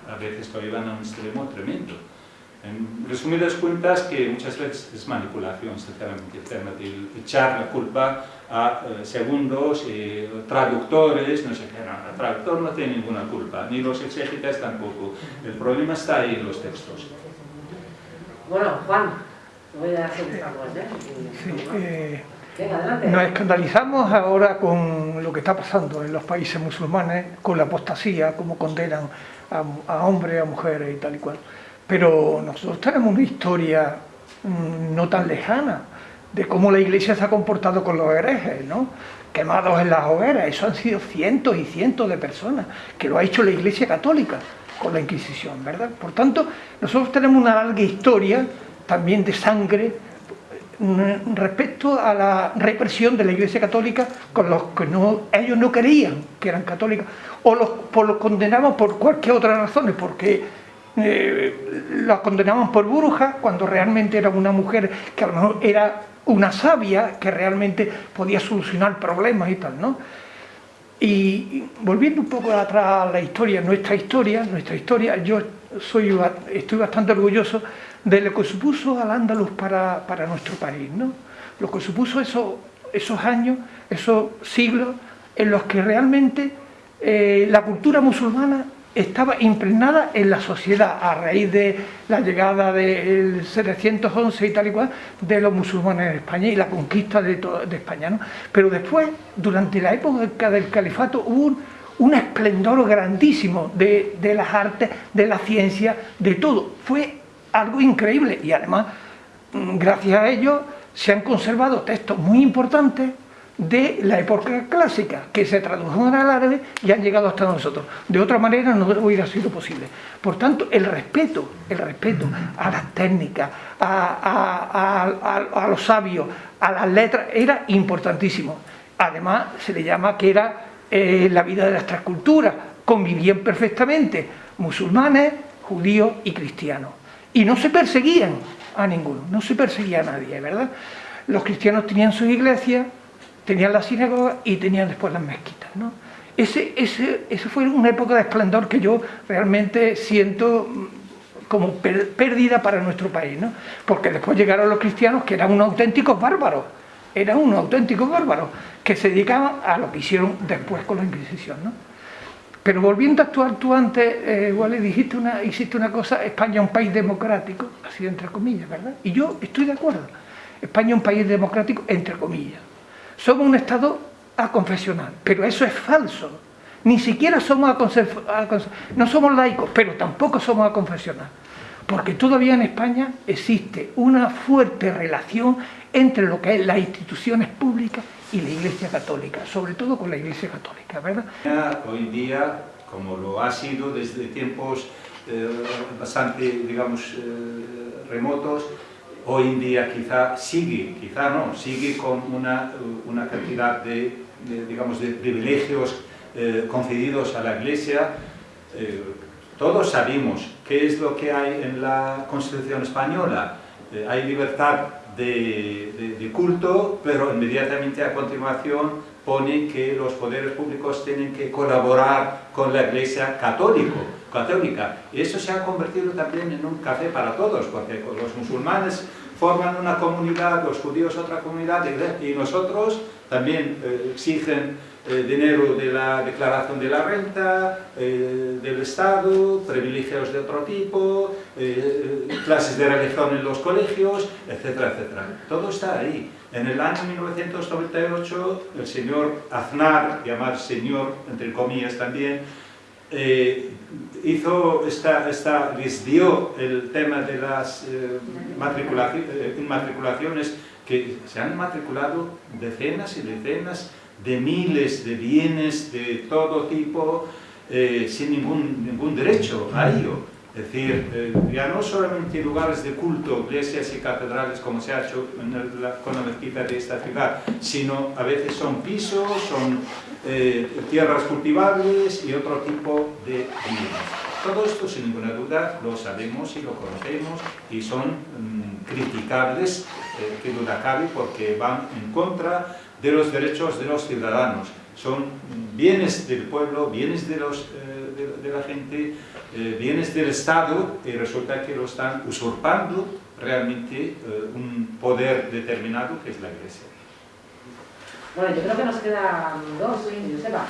a veces todavía van a un extremo tremendo. En resumidas cuentas, que muchas veces es manipulación, sinceramente, echar la culpa a eh, segundos, y traductores, no sé qué, no, el traductor no tiene ninguna culpa, ni los exégetas tampoco. El problema está ahí en los textos. Bueno, Juan, ¿eh? nos escandalizamos ahora con lo que está pasando en los países musulmanes, con la apostasía, como condenan a, hombres, a mujeres y tal y cual. Pero nosotros tenemos una historia mm, no tan lejana de cómo la iglesia se ha comportado con los herejes, ¿no? quemados en las hogueras, eso han sido cientos y cientos de personas, que lo ha hecho la iglesia católica con la Inquisición, ¿verdad? Por tanto, nosotros tenemos una larga historia también de sangre mm, respecto a la represión de la Iglesia Católica con los que no, ellos no querían que eran católicos o los, por los condenaban por cualquier otra razón, porque eh, los condenaban por brujas cuando realmente era una mujer que a lo mejor era una sabia que realmente podía solucionar problemas y tal, ¿no? Y volviendo un poco atrás a la historia, nuestra historia, nuestra historia, yo soy, estoy bastante orgulloso de lo que supuso al Andaluz para, nuestro país, ¿no? lo que supuso eso, esos años, esos siglos en los que realmente eh, la cultura musulmana estaba impregnada en la sociedad a raíz de la llegada del 711 y tal y cual de los musulmanes en España y la conquista de, de España. ¿no? Pero después, durante la época del califato, hubo un, esplendor grandísimo de, de, las artes, de la ciencia, de todo. Fue algo increíble y además mm, gracias a ello se han conservado textos muy importantes de la época clásica que se tradujeron al árabe y han llegado hasta nosotros. De otra manera no hubiera sido posible. Por tanto, el respeto, el respeto a las técnicas, a, los sabios, a las letras, era importantísimo. Además, se le llama que era eh, la vida de las tres culturas. Convivían perfectamente musulmanes, judíos y cristianos y no se perseguían a ninguno, no se perseguía a nadie, ¿verdad? Los cristianos tenían sus iglesias, tenían las sinagogas y tenían después las mezquitas, ¿no? Ese, ese, ese fue una época de esplendor que yo realmente siento como pérdida para nuestro país, ¿no? Porque después llegaron los cristianos que eran unos auténticos bárbaros, eran unos auténticos bárbaros, que se dedicaban a lo que hicieron después con la Inquisición, ¿no? Pero volviendo a actuar tú antes, eh, dijiste una, hiciste una cosa, España es un país democrático, así entre comillas, ¿verdad? Y yo estoy de acuerdo. España es un país democrático, entre comillas. Somos un Estado aconfesional, pero eso es falso. Ni siquiera somos a, no somos laicos, pero tampoco somos a confesionar. Porque todavía en España existe una fuerte relación entre lo que es las instituciones públicas y la Iglesia Católica, sobre todo con la Iglesia Católica, ¿verdad? Hoy día, como lo ha sido desde tiempos eh, bastante, digamos, eh, remotos, hoy en día quizá sigue, quizá no, sigue con una, una cantidad de, digamos, de privilegios eh, concedidos a la Iglesia. todos sabemos qué es lo que hay en la Constitución Española. hay libertad de, culto, pero inmediatamente a continuación pone que los poderes públicos tienen que colaborar con la Iglesia católico, católica. Y eso se ha convertido también en un café para todos, porque los musulmanes forman una comunidad, los judíos otra comunidad, y nosotros también eh, exigen eh, dinero de la declaración de la renta, eh, del Estado, privilegios de otro tipo, clases de religión en los colegios, etcétera, etcétera. Todo está ahí. En el año 1998, el señor Aznar, llamar señor, entre comillas también, hizo esta, esta, les dio el tema de las eh, inmatriculaciones que se han matriculado decenas y decenas de miles de bienes de todo tipo eh, sin ningún, ningún derecho a ello. Es decir, eh, ya no solamente lugares de culto, iglesias y catedrales como se ha hecho con la mezquita de esta ciudad, sino a veces son pisos, son eh, tierras cultivables y otro tipo de bienes. Todo esto, sin ninguna duda, lo sabemos y lo conocemos y son mm, criticables, eh, que duda cabe, porque van en contra de los derechos de los ciudadanos. Son bienes del pueblo, bienes de, los, de la gente, eh, bienes del Estado y resulta que lo están usurpando realmente eh, un poder determinado que es la Iglesia. Bueno, yo creo que nos quedan dos, Joseba.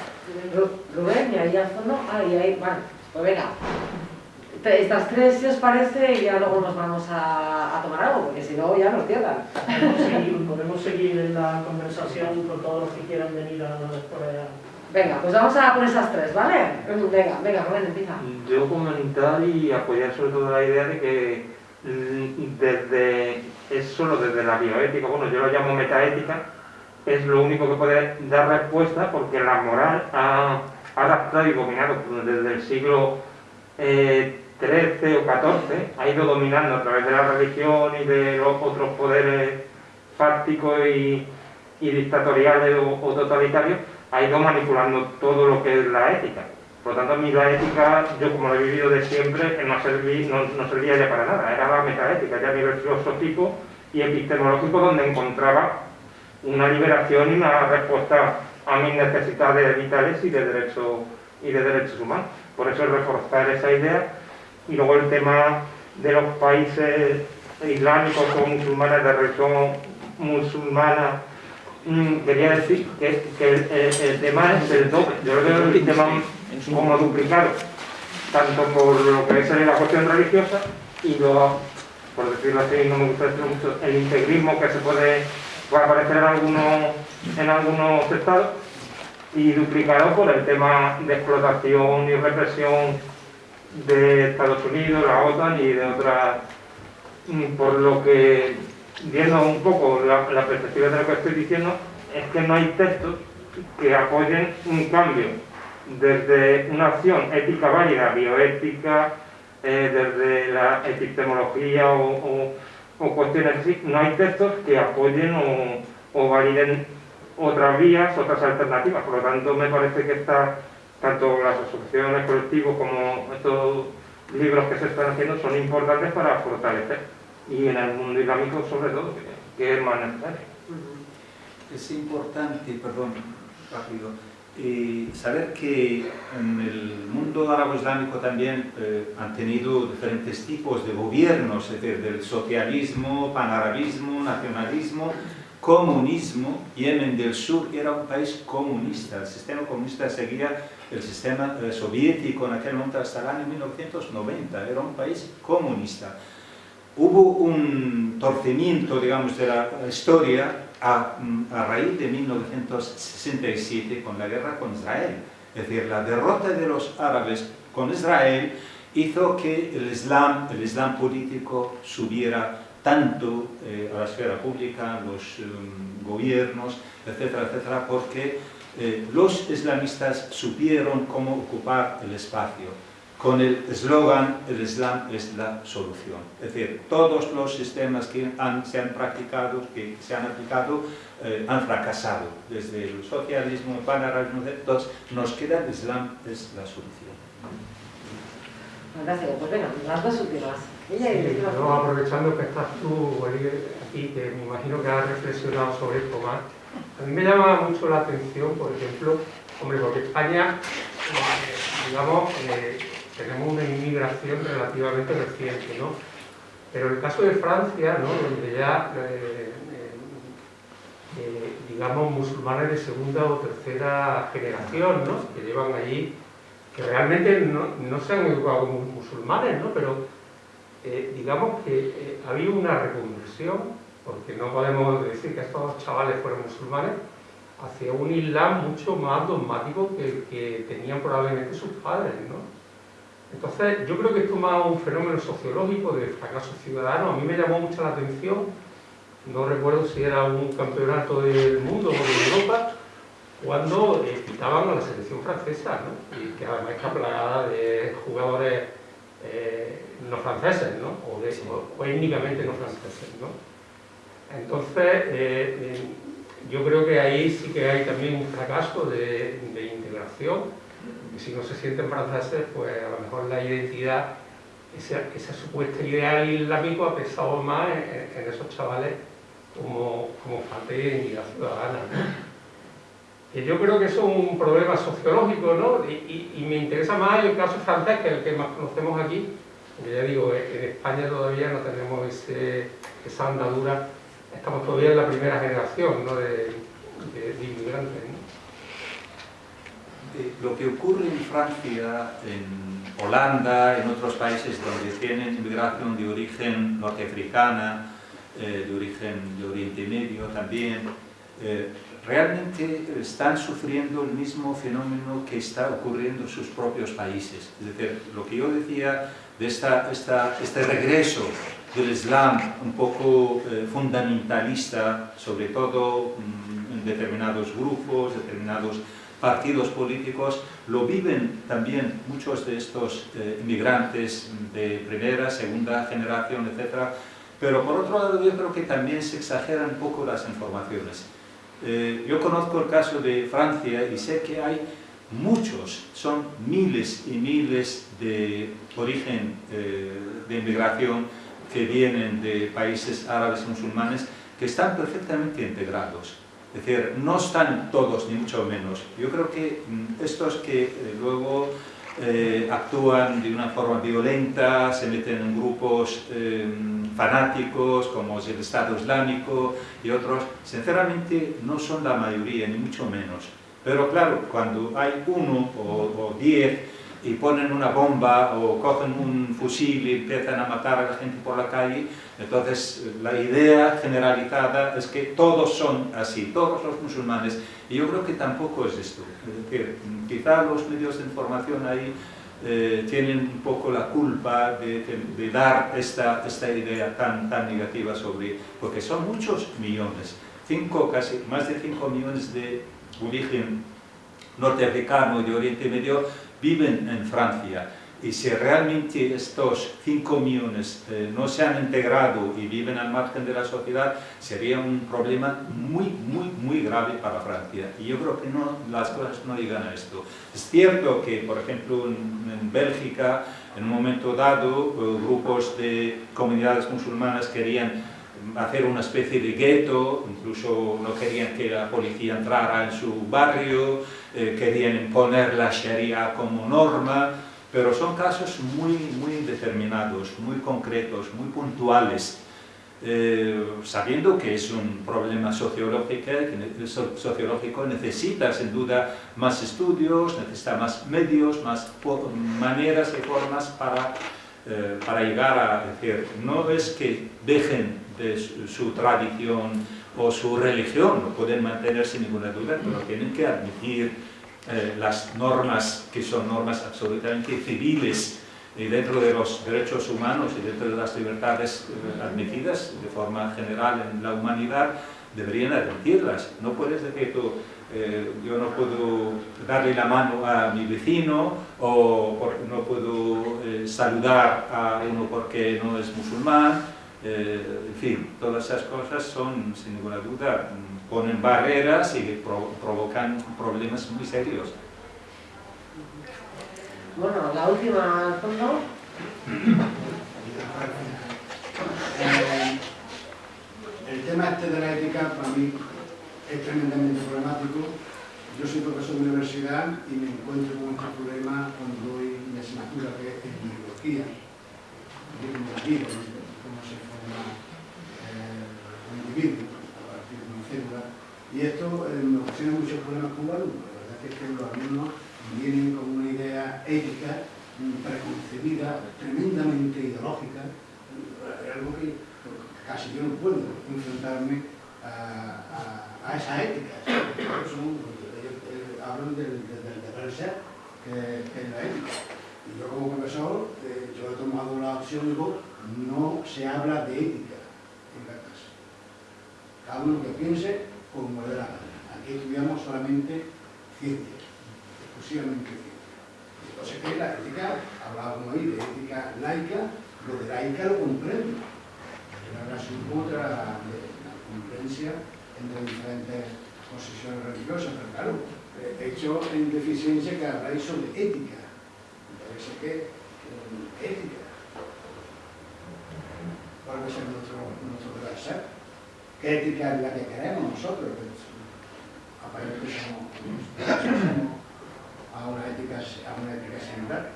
Rubén y ahí al fondo. Ah, y ahí, bueno, pues venga. Estas tres, si os parece, y ya luego nos vamos a, a tomar algo, porque si no ya nos cierran. Podemos seguir, podemos seguir en la conversación con todos los que quieran venir a por allá. Venga, pues vamos a por esas tres, ¿vale? Venga, venga, Rubén, empieza. Yo comentar y apoyar sobre todo la idea de que mm, desde, es solo desde la bioética, bueno, yo lo llamo metaética, es lo único que puede dar respuesta porque la moral ha adaptado y dominado desde el siglo XIII eh, o XIV, ha ido dominando a través de la religión y de los otros poderes fácticos y, dictatoriales o totalitarios, ha ido manipulando todo lo que es la ética. Por lo tanto, a mí la ética, yo como lo he vivido de siempre, no, no, servía ya para nada, era la metaética, ya a nivel filosófico y epistemológico, donde encontraba una liberación y una respuesta a mis necesidades vitales y de, derecho, y de derechos humanos. Por eso es reforzar esa idea. Y luego el tema de los países islámicos o musulmanes de religión musulmana Mm, quería decir que, el, tema es el doble. Yo lo veo el tema como duplicado, tanto por lo que es la cuestión religiosa y lo, por decirlo así, no me gusta decirlo mucho, el integrismo que se puede, aparecer en algunos, en algunos estados y duplicado por el tema de explotación y represión de Estados Unidos, la OTAN y de otras, mm, por lo que viendo un poco la, perspectiva de lo que estoy diciendo, es que no hay textos que apoyen un cambio desde una acción ética válida, bioética, eh, desde la epistemología o, cuestiones así, no hay textos que apoyen o, validen otras vías, otras alternativas. Por lo tanto, me parece que está, tanto las asociaciones, colectivos, como estos libros que se están haciendo son importantes para fortalecer y en el mundo islámico sobre todo, que, es más necesario. Es importante, perdón, rápido, eh, saber que en el mundo árabe islámico también eh, han tenido diferentes tipos de gobiernos, es decir, del socialismo, panarabismo, nacionalismo, comunismo. Yemen del Sur era un país comunista, el sistema comunista seguía el sistema eh, soviético en aquel momento hasta el año 1990, era un país comunista hubo un torcimiento, digamos, de la historia a, raíz de 1967 con la guerra con Israel. Es decir, la derrota de los árabes con Israel hizo que el Islam, el Islam político subiera tanto eh, a la esfera pública, los em, gobiernos, etcétera, etcétera, porque eh, los islamistas supieron cómo ocupar el espacio con el eslogan el Islam es la solución. Es decir, todos los sistemas que se han practicado, que se han aplicado, eh, han fracasado. Desde el socialismo, el panarabismo, todos, nos queda el Islam es la solución. Fantástico, pues venga, las dos últimas. Aprovechando que estás tú aquí, que me imagino que has reflexionado sobre esto más, a mí me llama mucho la atención, por ejemplo, hombre, porque España, eh, digamos, eh, tenemos una inmigración relativamente reciente, ¿no? Pero el caso de Francia, ¿no? donde ya, eh, eh, digamos, musulmanes de segunda o tercera generación, ¿no? que llevan allí, que realmente no, se han educado como musulmanes, ¿no? pero eh, digamos que ha habido una reconversión, porque no podemos decir que estos chavales fueron musulmanes, hacia un islam mucho más dogmático que el que tenían probablemente sus padres, ¿no? Entonces, yo creo que esto es más un fenómeno sociológico de fracaso ciudadano. A mí me llamó mucho la atención, no recuerdo si era un campeonato del mundo o de Europa, cuando eh, quitaban a la selección francesa, ¿no? y que además está plagada de jugadores eh, no franceses, ¿no? o, de, o, étnicamente no franceses. ¿no? Entonces, eh, yo creo que ahí sí que hay también un fracaso de, de integración si no se sienten franceses, pues a lo mejor la identidad, esa, supuesta ideal islámico ha pesado más en, esos chavales como, como falta de identidad ciudadana. Y yo creo que eso es un problema sociológico, ¿no? Y, me interesa más el caso francés, que el que más conocemos aquí, ya digo, en España todavía no tenemos esa andadura, estamos todavía en la primera generación ¿no? de, de inmigrantes. Eh, lo que ocurre en Francia, en Holanda, en otros países donde tienen inmigración de origen norteafricana, eh, de origen de Oriente Medio también, eh, realmente están sufriendo el mismo fenómeno que está ocurriendo en sus propios países. Es decir, lo que yo decía de esta, esta, este regreso del Islam un poco fundamentalista, sobre todo mm, en determinados grupos, determinados partidos políticos lo viven también muchos de estos eh, inmigrantes de primera, segunda generación, etc. Pero por otro lado yo creo que también se exageran un poco las informaciones. Eh, yo conozco el caso de Francia y sé que hay muchos, son miles y miles de origen eh, de inmigración que vienen de países árabes musulmanes que están perfectamente integrados es decir, no están todos, ni mucho menos. Yo creo que mm, estos que eh, luego eh, actúan de una forma violenta, se meten en grupos eh, fanáticos como es el Estado Islámico y otros, sinceramente no son la mayoría, ni mucho menos. Pero claro, cuando hay uno o, o diez y ponen una bomba o cogen un fusil y empiezan a matar a la gente por la calle, entonces la idea generalizada es que todos son así, todos los musulmanes, y yo creo que tampoco es esto. Es decir, quizá los medios de información ahí eh, tienen un poco la culpa de, dar esta, esta idea tan, tan negativa sobre, porque son muchos millones, cinco, casi más de 5 millones de origen norteamericano y de Oriente Medio viven en Francia y si realmente estos 5 millones eh, no se han integrado y viven al margen de la sociedad, sería un problema muy, muy, muy grave para Francia. Y yo creo que no, las cosas no llegan a esto. Es cierto que, por ejemplo, en, Bélgica, en un momento dado, eh, grupos de comunidades musulmanas querían hacer una especie de gueto, incluso no querían que la policía entrara en su barrio, eh, querían imponer la Sharia como norma, pero son casos muy, muy determinados, muy concretos, muy puntuales, eh, sabiendo que es un problema sociológico, sociológico, necesita sin duda más estudios, necesita más medios, más maneras y formas para, eh, para llegar a decir, no es que dejen de su, tradición o su religión, lo pueden mantener sin ninguna duda, pero tienen que admitir eh, las normas que son normas absolutamente civiles y dentro de los derechos humanos y dentro de las libertades eh, admitidas de forma general en la humanidad, deberían admitirlas. No puedes decir tú, eh, yo no puedo darle la mano a mi vecino o no puedo saludar a uno porque no es musulmán, en fin, todas esas cosas son, sin ninguna duda, ponen barreras y provocan problemas muy serios. Bueno, la última al fondo. Eh, el tema este de la ética para mí es tremendamente problemático. Yo soy profesor de universidad y me encuentro con este problema cuando doy mi asignatura que es biología, cómo se forma eh, y esto eh, me ocasiona muchos problemas con los alumnos. La verdad es que los alumnos vienen con una idea ética mm, preconcebida, tremendamente ideológica, eh, algo que casi yo no puedo enfrentarme a, esa ética. Ellos eh, hablan del, deber ser, que, es la ética. Y yo como profesor, yo he tomado la opción, digo, no se habla de ética. Cada uno que piense como le Aquí estudiamos solamente ciencia, exclusivamente ciencia. Entonces, ¿qué es la ética? Hablábamos ahí de ética laica, lo de laica lo comprendo. La relación contra la concurrencia entre diferentes posiciones religiosas, pero claro, he hecho en deficiencia que habláis sobre ética. Entonces, ¿qué? Ética. ¿Cuál va a ser nuestro, nuestro deber ética es la que queremos nosotros. Aparentemente somos, a una ética, a una ética similar.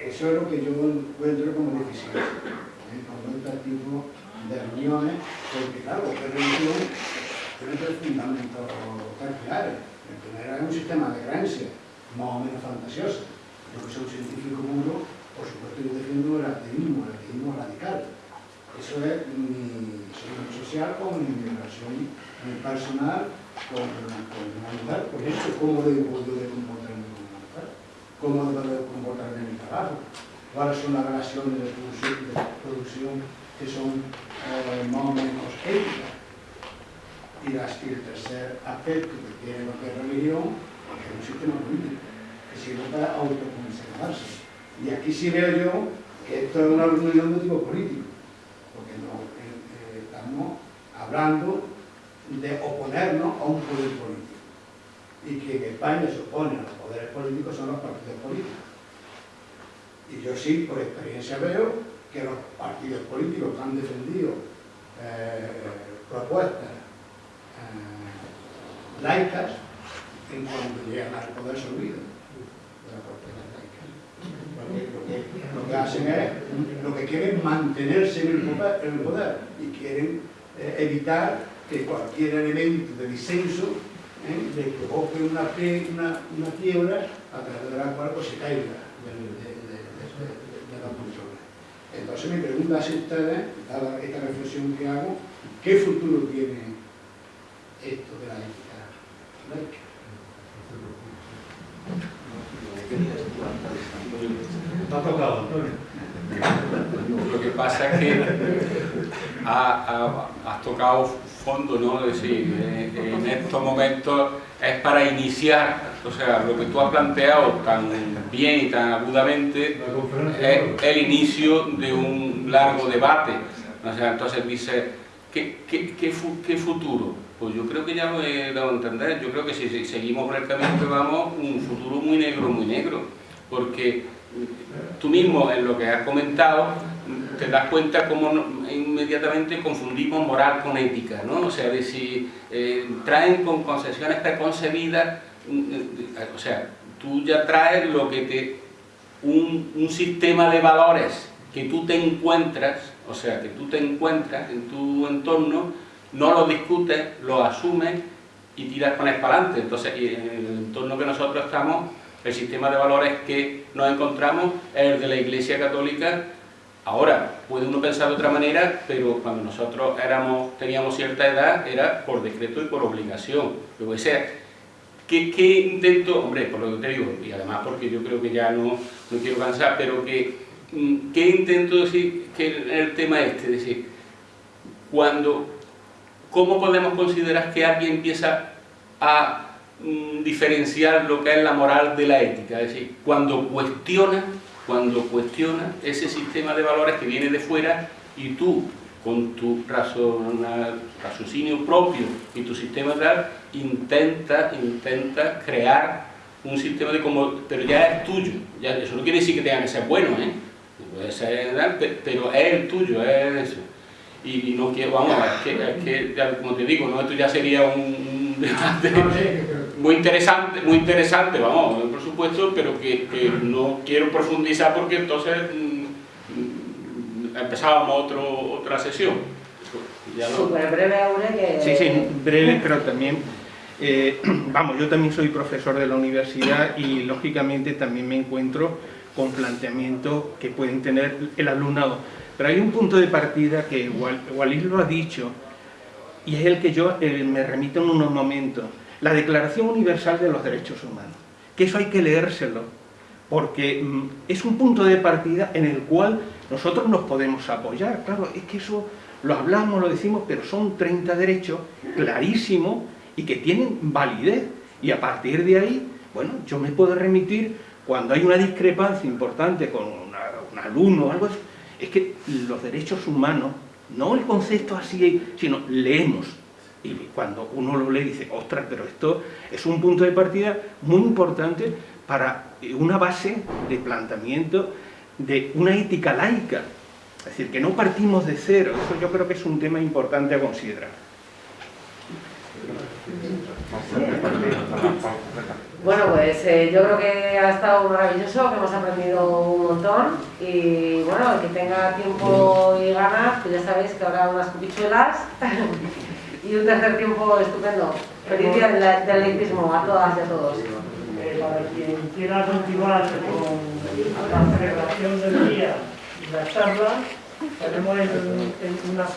Eso es lo que yo encuentro como deficiencia. ¿eh? Con este tipo de reuniones, porque claro, la religión tiene tres fundamentos claros. El primero es un sistema de creencias, más o menos fantasioso. Yo que soy un científico puro, por supuesto yo defiendo el ateísmo, el ateísmo radical. Eso es mi social con relación personal con, con mujer, por ejemplo, cómo debo de comportarme con mujer, cómo debo de comportarme en mi trabajo, cuáles son las relaciones de producción, que son eh, más o menos éticas. Y, las, el tercer aspecto que tiene lo que es religión, que es un sistema político, que sirve para autoconservarse. Y aquí sí veo yo que esto es una reunión de tipo político porque no, eh, eh, estamos hablando de oponernos a un poder político. Y que en España se opone a los poderes políticos son los partidos políticos. Y yo sí, por experiencia veo que los partidos políticos han defendido eh, propuestas laicas, en cuanto llegan al poder se olvidan lo que hacen es, lo que quieren mantenerse en el poder, y quieren eh, evitar que cualquier elemento de disenso ¿eh? le provoque una, una, una, quiebra a través de la cual pues, se caiga de, la cultura. Entonces mi pregunta es ustedes, dada esta reflexión que hago, ¿qué futuro tiene esto de la ética lo que pasa es que has tocado fondo, ¿no? Es decir, eh, en estos momentos es para iniciar, o sea, lo que tú has planteado tan bien y tan agudamente es el inicio de un largo debate. O sea, entonces dice, ¿qué, qué, qué futuro? Pues yo creo que ya lo he dado a entender. Yo creo que si seguimos por el camino que vamos, un futuro muy negro, muy negro. Porque tú mismo, en lo que has comentado, te das cuenta cómo inmediatamente confundimos moral con ética, ¿no? O sea, de si eh, traen con concesiones preconcebidas, mm, eh, o sea, tú ya traes lo que te... Un, un sistema de valores que tú te encuentras, o sea, que tú te encuentras en tu entorno, no lo discutes, lo asumes y tiras con para adelante. Entonces, en el entorno que nosotros estamos, el sistema de valores que nos encontramos es el de la Iglesia Católica. Ahora, puede uno pensar de otra manera, pero cuando nosotros éramos, teníamos cierta edad, era por decreto y por obligación. Luego, ese, ¿qué, ¿qué, intento? Hombre, por lo que te digo, y además porque yo creo que ya no, no quiero cansar, pero que, mm, ¿qué intento decir que el tema este? Es decir, cuando, ¿cómo podemos considerar que alguien empieza a mm, diferenciar lo que es la moral de la ética? Es decir, cuando cuestiona, cuando cuestiona ese sistema de valores que viene de fuera y tú con tu raciocinio propio y tu sistema tal, intenta, intenta crear un sistema de como, pero ya es tuyo, eso no quiere decir que tenga que ser bueno, ¿eh? puede ser, pero es el tuyo, es eso. Y, no quiero, vamos, es que, es que como te digo, ¿no? esto ya sería un, <laughs> debate muy interesante, muy interesante, vamos, por supuesto, pero que, que no quiero profundizar porque entonces empezábamos otro, otra sesión. Súper breve, Aure, que... Sí, sí, breve, pero también... Eh, <clears throat> vamos, yo también soy profesor de la universidad y lógicamente también me encuentro con planteamientos que pueden tener el alumnado. Pero hay un punto de partida que Walid lo ha dicho y es el que yo eh, me remito en unos momentos. La Declaración Universal de los Derechos Humanos. Que eso hay que leérselo porque mm, es un punto de partida en el cual nosotros nos podemos apoyar. Claro, es que eso lo hablamos, lo decimos, pero son 30 derechos clarísimos y que tienen validez. Y a partir de ahí, bueno, yo me puedo remitir cuando hay una discrepancia importante con un alumno o algo es que los derechos humanos, no el concepto así, sino leemos. Y cuando uno lo lee dice, ostras, pero esto es un punto de partida muy importante para una base de planteamiento de una ética laica. Es decir, que no partimos de cero. Eso yo creo que es un tema importante a considerar. Bueno, pues eh, yo creo que ha estado maravilloso, que hemos aprendido un montón y bueno, el que tenga tiempo y ganas, pues ya sabéis que habrá unas cupichuelas <laughs> y un tercer tiempo estupendo. Feliz día del laicismo a todas y a todos. Eh, para quien quiera continuar con la celebración del día y la charla, tenemos en,